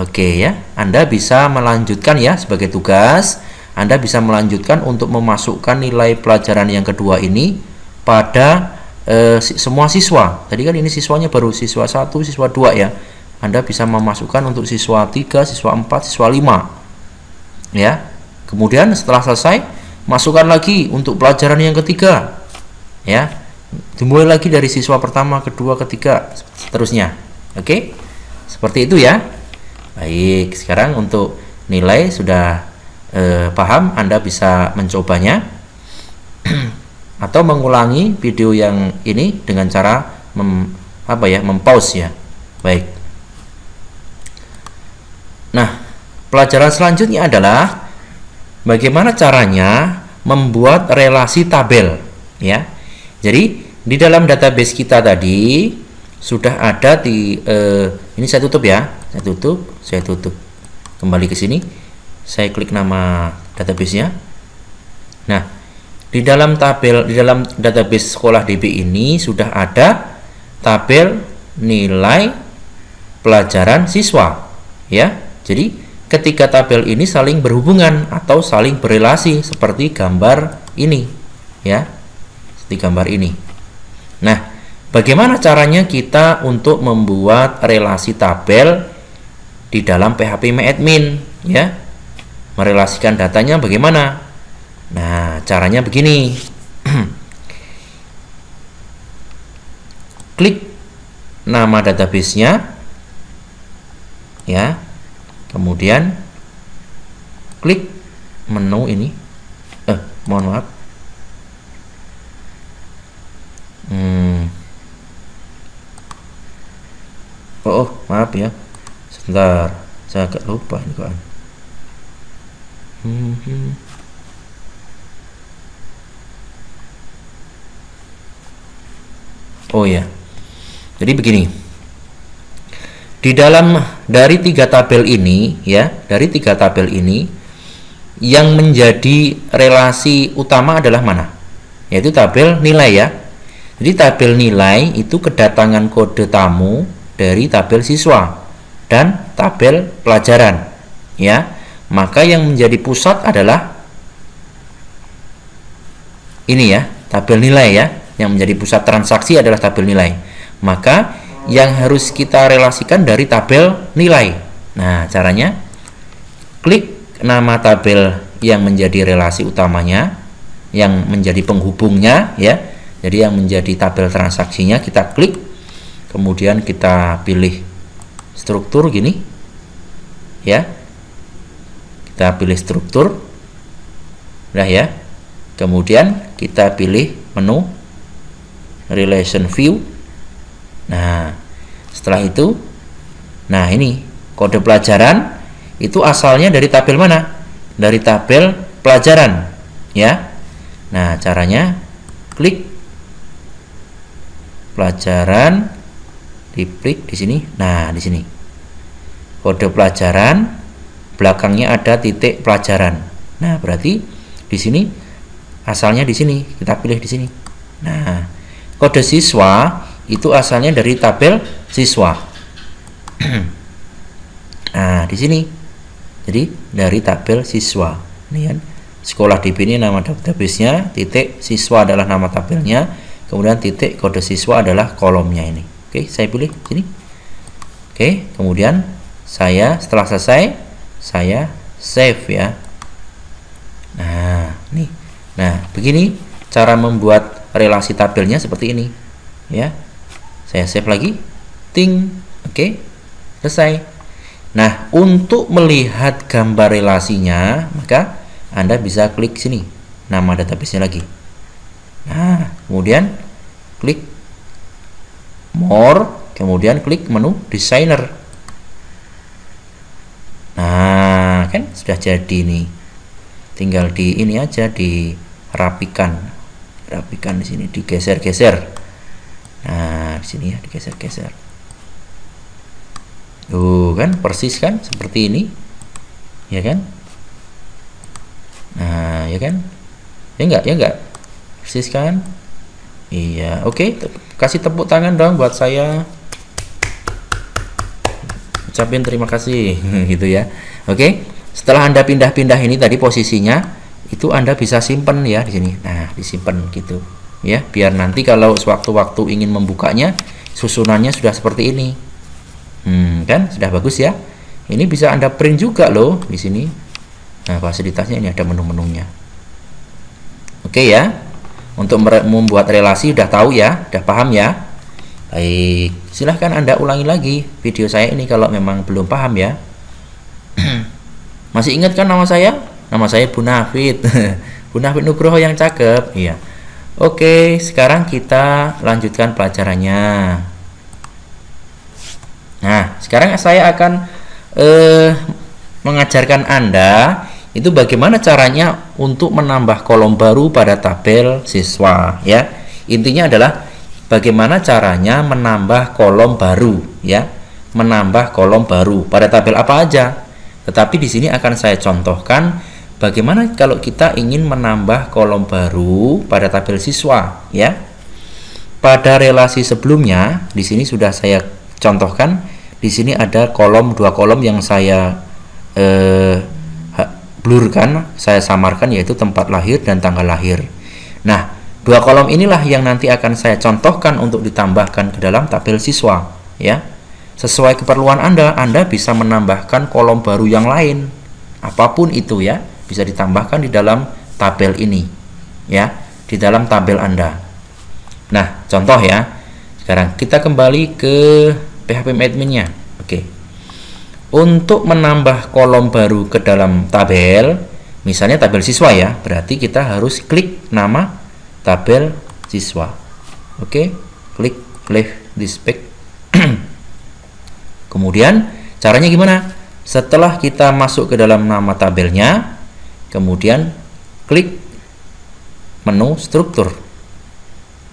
Oke ya, Anda bisa melanjutkan ya sebagai tugas. Anda bisa melanjutkan untuk memasukkan nilai pelajaran yang kedua ini pada e, semua siswa. Tadi kan ini siswanya baru siswa 1, siswa 2 ya. Anda bisa memasukkan untuk siswa 3, siswa 4, siswa 5. Ya. Kemudian setelah selesai, masukkan lagi untuk pelajaran yang ketiga. Ya. Dimulai lagi dari siswa pertama, kedua, ketiga, seterusnya. Oke? Seperti itu ya. Baik, sekarang untuk nilai sudah eh, paham, Anda bisa mencobanya atau mengulangi video yang ini dengan cara mem, apa ya, mempause ya. Baik. Nah, pelajaran selanjutnya adalah bagaimana caranya membuat relasi tabel ya. Jadi, di dalam database kita tadi sudah ada di eh, ini saya tutup ya. Saya tutup saya tutup. Kembali ke sini. Saya klik nama databasenya nah di dalam tabel di dalam database sekolah DB ini sudah ada tabel nilai pelajaran siswa ya? Jadi ketika tabel ini saling berhubungan atau saling berelasi seperti gambar ini ya seperti gambar ini nah bagaimana caranya kita untuk membuat relasi tabel di dalam PHP MyAdmin ya. Merelasikan datanya bagaimana? Nah, caranya begini. Klik nama databasenya ya. Kemudian klik menu ini. Eh, mohon maaf. Hmm. Oh, oh, maaf ya sebentar saya agak lupa ini kawan hmm. oh ya jadi begini di dalam dari tiga tabel ini ya dari tiga tabel ini yang menjadi relasi utama adalah mana? Yaitu tabel nilai ya. Jadi tabel nilai itu kedatangan kode tamu dari tabel siswa dan tabel pelajaran ya. Maka yang menjadi pusat adalah ini ya tabel nilai ya. Yang menjadi pusat transaksi adalah tabel nilai. Maka yang harus kita relasikan dari tabel nilai. Nah caranya klik nama tabel yang menjadi relasi utamanya yang menjadi penghubungnya ya. Jadi yang menjadi tabel transaksinya kita klik kemudian kita pilih struktur gini ya. Kita pilih struktur nah ya. Kemudian kita pilih menu relation view nah setelah itu nah ini kode pelajaran itu asalnya dari tabel mana? Dari tabel pelajaran ya. Nah caranya klik. Pelajaran diklik di sini. Nah di sini. Kode pelajaran belakangnya ada titik pelajaran. Nah berarti di sini asalnya di sini. Kita pilih di sini. Nah kode siswa itu asalnya dari tabel siswa. Nah di sini. Jadi dari tabel siswa. Ini kan sekolah DB ini nama database-nya titik siswa adalah nama tabelnya kemudian titik kode siswa adalah kolomnya ini. Oke saya pilih sini. Oke kemudian saya setelah selesai saya save ya. Nah nih. Nah begini cara membuat relasi tabelnya seperti ini ya saya save lagi ting oke selesai Nah, untuk melihat gambar relasinya, maka Anda bisa klik sini, nama database-nya lagi. Nah, kemudian klik more, kemudian klik menu designer. Nah, kan sudah jadi nih. Tinggal di ini aja dirapikan. Rapikan di sini, digeser-geser. Nah, di sini ya digeser-geser. Tuh kan persis kan seperti ini. Ya kan? Nah, ya kan? Ya enggak, ya enggak. Persis kan? Iya, oke. Okay. Kasih tepuk tangan dong buat saya. Ucapin terima kasih gitu ya. Oke. Okay. Setelah Anda pindah-pindah ini tadi posisinya, itu Anda bisa simpen ya di sini. Nah, disimpan gitu. Ya, biar nanti kalau sewaktu-waktu ingin membukanya, susunannya sudah seperti ini. Hmm, kan sudah bagus ya. Ini bisa Anda print juga loh di sini. Nah, fasilitasnya ini ada menu-menunya. Oke ya. Untuk membuat relasi udah tahu ya, udah paham ya. Baik, silahkan Anda ulangi lagi video saya ini kalau memang belum paham ya. Masih ingat kan nama saya? Nama saya Bu Nafid. Bu Nafid Nugroho yang cakep. Iya. Oke, sekarang kita lanjutkan pelajarannya. Nah, sekarang saya akan eh, mengajarkan Anda itu bagaimana caranya untuk menambah kolom baru pada tabel siswa ya. Intinya adalah bagaimana caranya menambah kolom baru ya. Menambah kolom baru pada tabel apa aja. Tetapi di sini akan saya contohkan bagaimana kalau kita ingin menambah kolom baru pada tabel siswa ya. Pada relasi sebelumnya di sini sudah saya contohkan di sini ada kolom dua kolom yang saya eh, blurkan, saya samarkan yaitu tempat lahir dan tanggal lahir. Nah, dua kolom inilah yang nanti akan saya contohkan untuk ditambahkan ke dalam tabel siswa, ya. Sesuai keperluan Anda, Anda bisa menambahkan kolom baru yang lain. Apa pun itu ya, bisa ditambahkan di dalam tabel ini, ya, di dalam tabel Anda. Nah, contoh ya. Sekarang kita kembali ke PHP adminnya. Oke. Untuk menambah kolom baru ke dalam tabel, misalnya tabel siswa ya, berarti kita harus klik nama tabel siswa. Oke, klik left this page. Kemudian caranya gimana? Setelah kita masuk ke dalam nama tabelnya, kemudian klik menu struktur.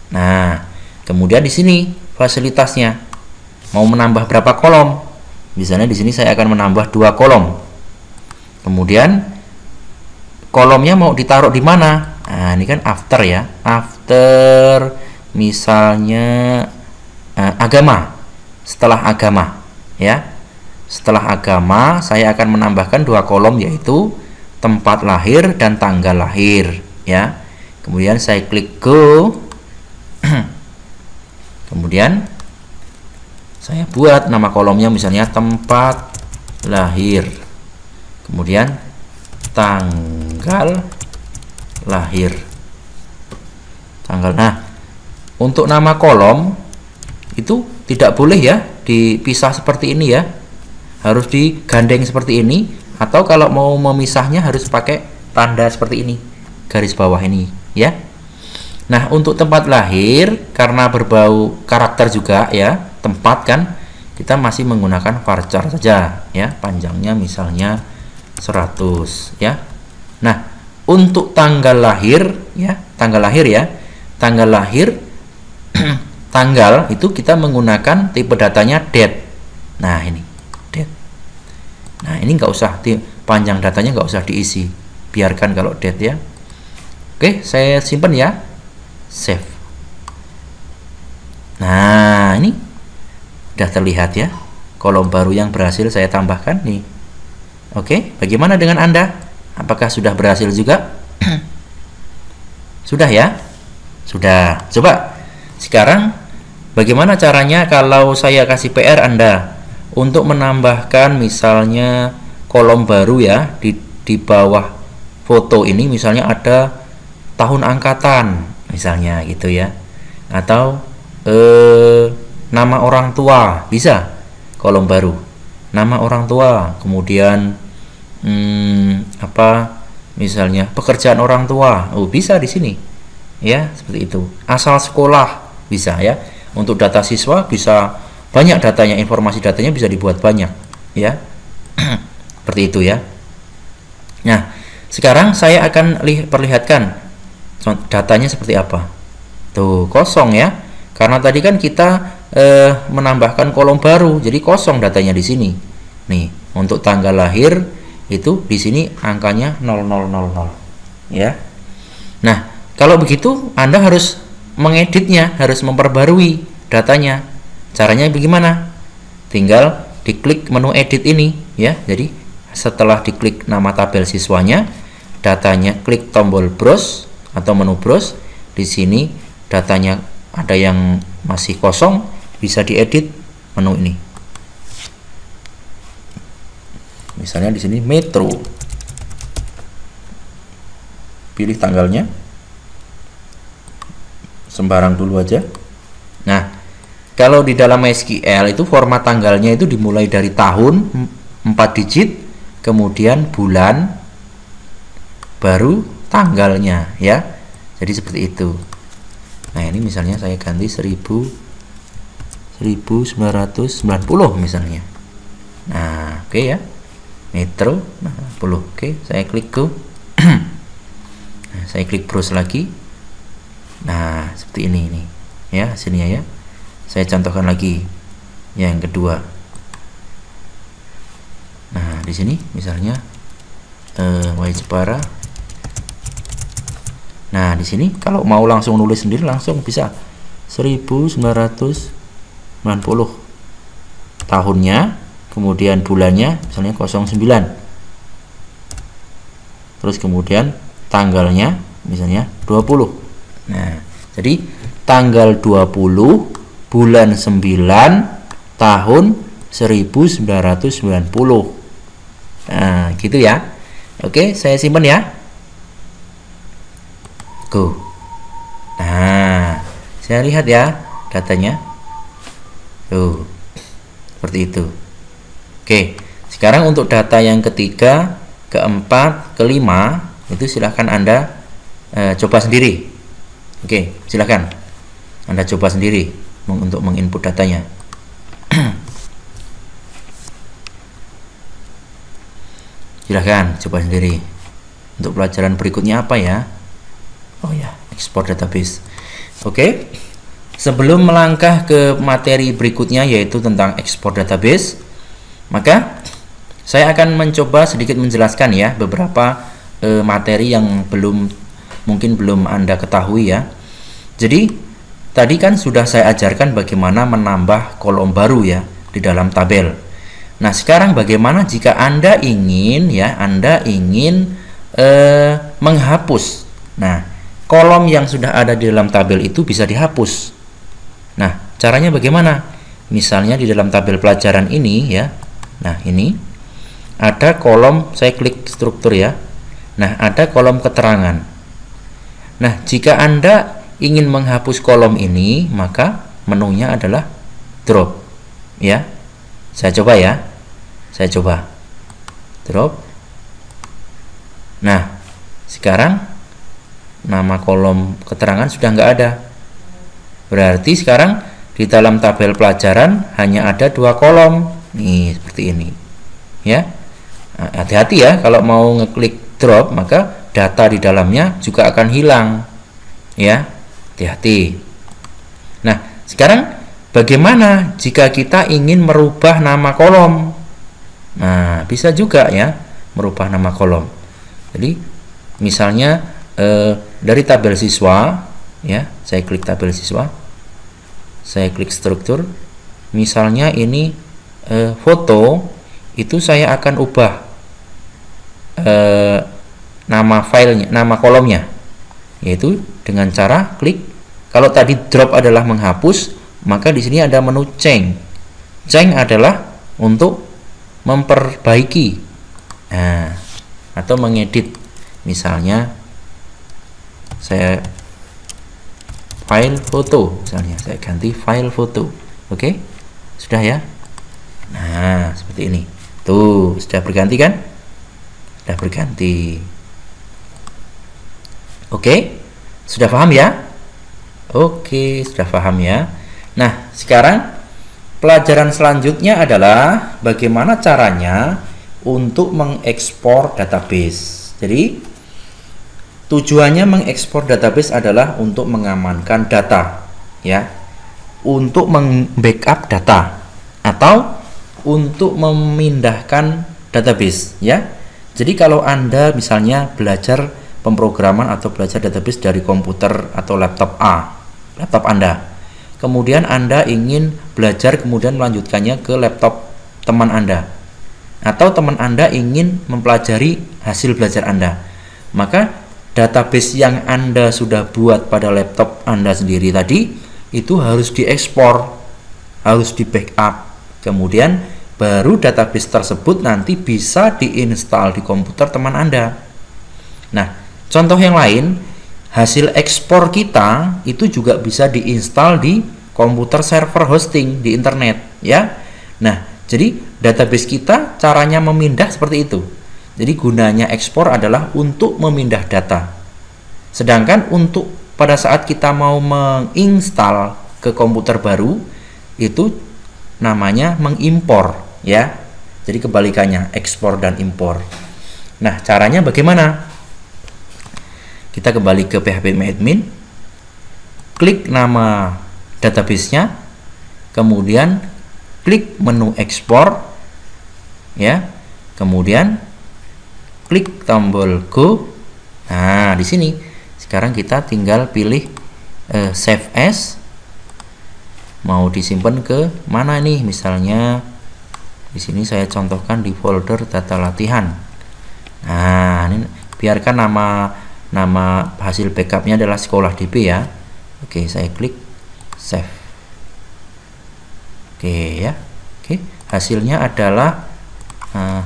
Nah, kemudian di sini fasilitasnya. Mau menambah berapa kolom? Misalnya di sini saya akan menambah dua kolom. Kemudian kolomnya mau ditaruh di mana? Nah ini kan after ya. After misalnya eh, agama. Setelah agama ya. Setelah agama saya akan menambahkan dua kolom yaitu tempat lahir dan tanggal lahir ya. Kemudian saya klik go. Kemudian saya buat nama kolomnya misalnya tempat lahir. Kemudian tanggal lahir. Tanggal nah untuk nama kolom itu tidak boleh ya dipisah seperti ini ya. Harus digandeng seperti ini atau kalau mau memisahnya harus pakai tanda seperti ini garis bawah ini ya. Nah untuk tempat lahir karena berbau karakter juga ya tempat kan kita masih menggunakan varchar saja ya. Panjangnya misalnya 100 ya. Nah untuk tanggal lahir ya tanggal lahir ya. Tanggal lahir tanggal itu kita menggunakan tipe datanya date. Nah ini nah ini nggak usah panjang datanya nggak usah diisi. Biarkan kalau date ya. Oke saya simpan ya. Save. Nah ini sudah terlihat ya. Kolom baru yang berhasil saya tambahkan nih. Oke bagaimana dengan anda? Apakah sudah berhasil juga? sudah ya? Sudah. Coba sekarang bagaimana caranya kalau saya kasih PR Anda untuk menambahkan misalnya kolom baru ya di di bawah foto ini misalnya ada tahun angkatan misalnya gitu ya. Atau eh, nama orang tua bisa kolom baru. Nama orang tua kemudian hmm, apa misalnya pekerjaan orang tua. Oh bisa di sini. Ya seperti itu. Asal sekolah bisa ya. Untuk data siswa bisa banyak datanya informasi datanya bisa dibuat banyak ya. Seperti itu ya. Nah sekarang saya akan perlihatkan datanya seperti apa. Tuh kosong ya. Karena tadi kan kita eh, menambahkan kolom baru jadi kosong datanya di sini. Nih untuk tanggal lahir itu di sini angkanya 0000 ya. Nah kalau begitu Anda harus mengeditnya harus memperbarui datanya caranya bagaimana? Tinggal diklik menu edit ini ya. Jadi setelah diklik nama tabel siswanya datanya klik tombol browse atau menu browse di sini datanya ada yang masih kosong bisa diedit menu ini. Misalnya di sini metro. Pilih tanggalnya. Sembarang dulu aja. Nah kalau di dalam SQL itu format tanggalnya itu dimulai dari tahun 4 digit kemudian bulan baru tanggalnya ya. Jadi seperti itu. Nah ini misalnya saya ganti 1000 1990 misalnya. Nah oke okay ya. Metro nah, 10 oke saya klik ke nah, saya klik browse lagi. Nah seperti ini ini. Ya hasilnya ya saya contohkan lagi yang kedua. Nah di sini misalnya uh, Y Jepara nah di sini kalau mau langsung nulis sendiri langsung bisa. 1990 tahunnya kemudian bulannya misalnya 09 terus kemudian tanggalnya misalnya 20 nah jadi tanggal 20 bulan 9 tahun 1990 nah gitu ya. Oke saya simpan ya. Go nah saya lihat ya datanya. Tuh seperti itu. Oke, sekarang untuk data yang ketiga, keempat, kelima, itu silahkan Anda e, coba sendiri. Oke, silahkan Anda coba sendiri untuk menginput datanya. silahkan coba sendiri. Untuk pelajaran berikutnya apa ya? Oh ya, ekspor database. Oke, sebelum melangkah ke materi berikutnya yaitu tentang ekspor database, maka saya akan mencoba sedikit menjelaskan ya beberapa e, materi yang belum mungkin belum Anda ketahui ya. Jadi tadi kan sudah saya ajarkan bagaimana menambah kolom baru ya di dalam tabel. Nah, sekarang bagaimana jika Anda ingin ya, Anda ingin e, menghapus. Nah, kolom yang sudah ada di dalam tabel itu bisa dihapus. Nah, caranya bagaimana? Misalnya di dalam tabel pelajaran ini ya, Nah, ini ada kolom saya klik struktur ya. Nah, ada kolom keterangan. Nah, jika Anda ingin menghapus kolom ini, maka menunya adalah drop. Ya. Saya coba ya. Saya coba. Drop. Nah, sekarang nama kolom keterangan sudah nggak ada. Berarti sekarang di dalam tabel pelajaran hanya ada dua kolom nih seperti ini ya nah, hati-hati ya kalau mau ngeklik drop maka data di dalamnya juga akan hilang. Ya, hati-hati. Nah, sekarang bagaimana jika kita ingin merubah nama kolom? Nah, bisa juga ya merubah nama kolom. Jadi, misalnya eh, dari tabel siswa, ya, saya klik tabel siswa, saya klik struktur, misalnya ini eh, foto, itu saya akan ubah eh, nama filenya, nama kolomnya, yaitu dengan cara klik. Kalau tadi drop adalah menghapus, maka di sini ada menu change. Change adalah untuk memperbaiki nah, atau mengedit. Misalnya saya file foto, misalnya saya ganti file foto. Oke, sudah ya. Nah, seperti ini. Tuh, sudah berganti kan? Sudah berganti. Oke, sudah paham ya? Oke, sudah paham ya. Nah, sekarang pelajaran selanjutnya adalah bagaimana caranya untuk mengekspor database. Jadi, tujuannya mengekspor database adalah untuk mengamankan data, ya, untuk membackup data atau untuk memindahkan database ya. Jadi kalau Anda misalnya belajar pemrograman atau belajar database dari komputer atau laptop A, laptop Anda. Kemudian Anda ingin belajar kemudian melanjutkannya ke laptop teman Anda. Atau teman Anda ingin mempelajari hasil belajar Anda. Maka database yang Anda sudah buat pada laptop Anda sendiri tadi itu harus diekspor, harus di backup Kemudian baru database tersebut nanti bisa diinstal di komputer teman Anda. Nah, contoh yang lain, hasil ekspor kita itu juga bisa diinstal di komputer server hosting di internet, ya. Nah, jadi database kita caranya memindah seperti itu. Jadi gunanya ekspor adalah untuk memindah data. Sedangkan untuk pada saat kita mau menginstal ke komputer baru itu namanya mengimpor ya. Jadi kebalikannya ekspor dan impor. Nah, caranya bagaimana? Kita kembali ke PHP admin. Klik nama database-nya, kemudian klik menu ekspor ya. Kemudian klik tombol go. Nah, di sini sekarang kita tinggal pilih uh, save as mau disimpan ke mana nih misalnya di sini saya contohkan di folder data latihan nah ini biarkan nama nama hasil backupnya adalah sekolah DB ya. Oke saya klik save. Oke ya. Oke hasilnya adalah nah,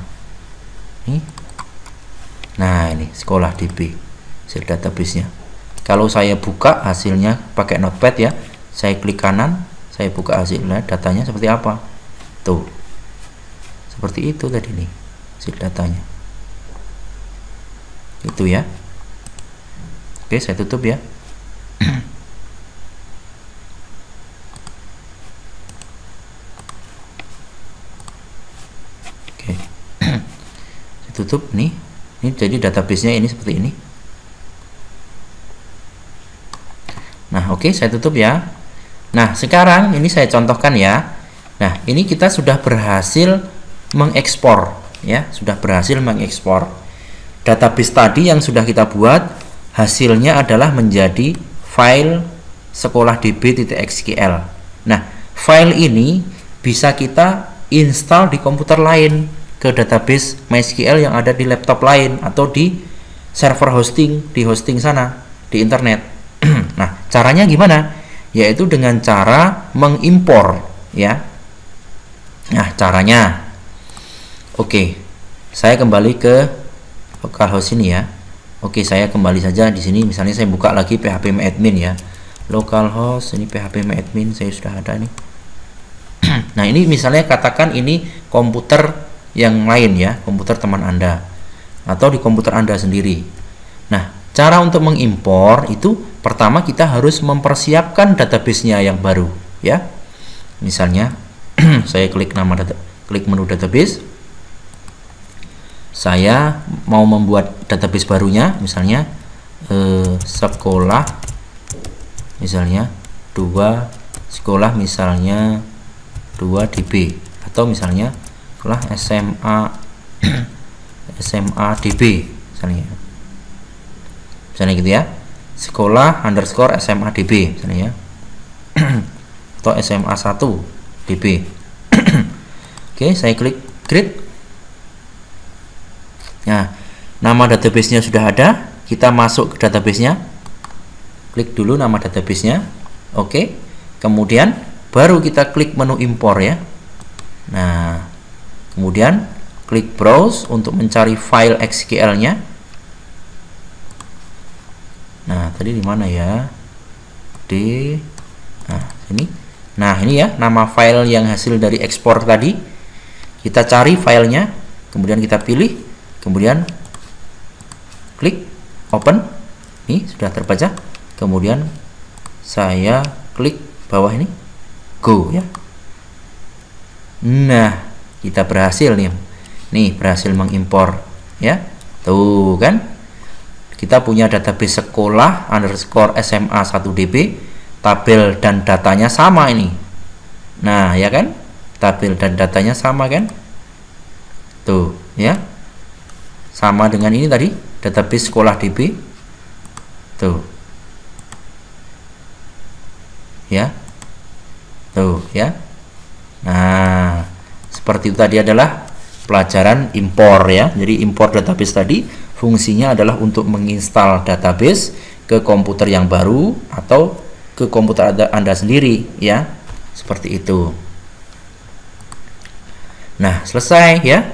ini. Nah ini sekolah DB hasil database nya kalau saya buka hasilnya pakai notepad ya saya klik kanan saya buka hasilnya datanya seperti apa? Tuh. Seperti itu tadi nih hasil datanya. Itu ya oke saya tutup ya. Oke. Saya tutup nih. Ini jadi databasenya ini seperti ini. Nah oke saya tutup ya. Nah, sekarang ini saya contohkan ya. Nah, ini kita sudah berhasil mengekspor ya, sudah berhasil mengekspor database tadi yang sudah kita buat hasilnya adalah menjadi file sekolah db.xql. Nah, file ini bisa kita install di komputer lain ke database MySQL yang ada di laptop lain atau di server hosting di hosting sana di internet. nah, caranya gimana? yaitu dengan cara mengimpor ya nah caranya oke saya kembali ke localhost ini ya oke saya kembali saja di sini. Misalnya saya buka lagi php admin ya. Localhost ini php admin saya sudah ada nih. Nah ini misalnya katakan ini komputer yang lain ya komputer teman anda atau di komputer anda sendiri. Nah cara untuk mengimpor itu pertama kita harus mempersiapkan database-nya yang baru ya. Misalnya saya klik nama data klik menu database saya mau membuat database barunya misalnya eh, sekolah misalnya dua sekolah misalnya 2 db atau misalnya sekolah SMA SMA db misalnya. Misalnya gitu ya. Sekolah underscore SMA db misalnya ya. Atau SMA 1 db oke saya klik create nah nama database nya sudah ada. Kita masuk ke database nya klik dulu nama database nya oke. Kemudian baru kita klik menu impor ya. Nah kemudian klik browse untuk mencari file SQL nya nah tadi di mana ya? Di nah ini. Nah ini ya nama file yang hasil dari ekspor tadi. Kita cari filenya kemudian kita pilih kemudian klik open. Ini sudah terbaca. Kemudian saya klik bawah ini. Go ya. Nah kita berhasil nih. Nih berhasil mengimpor ya. Tuh kan? Kita punya database sekolah underscore SMA 1 DB tabel dan datanya sama ini. Nah ya kan? Tabel dan datanya sama kan? Tuh ya sama dengan ini tadi database sekolah DB tuh. Ya. Tuh ya. Nah seperti itu tadi adalah pelajaran impor ya. Jadi impor database tadi fungsinya adalah untuk menginstal database ke komputer yang baru atau ke komputer anda, sendiri ya. Seperti itu. Nah selesai ya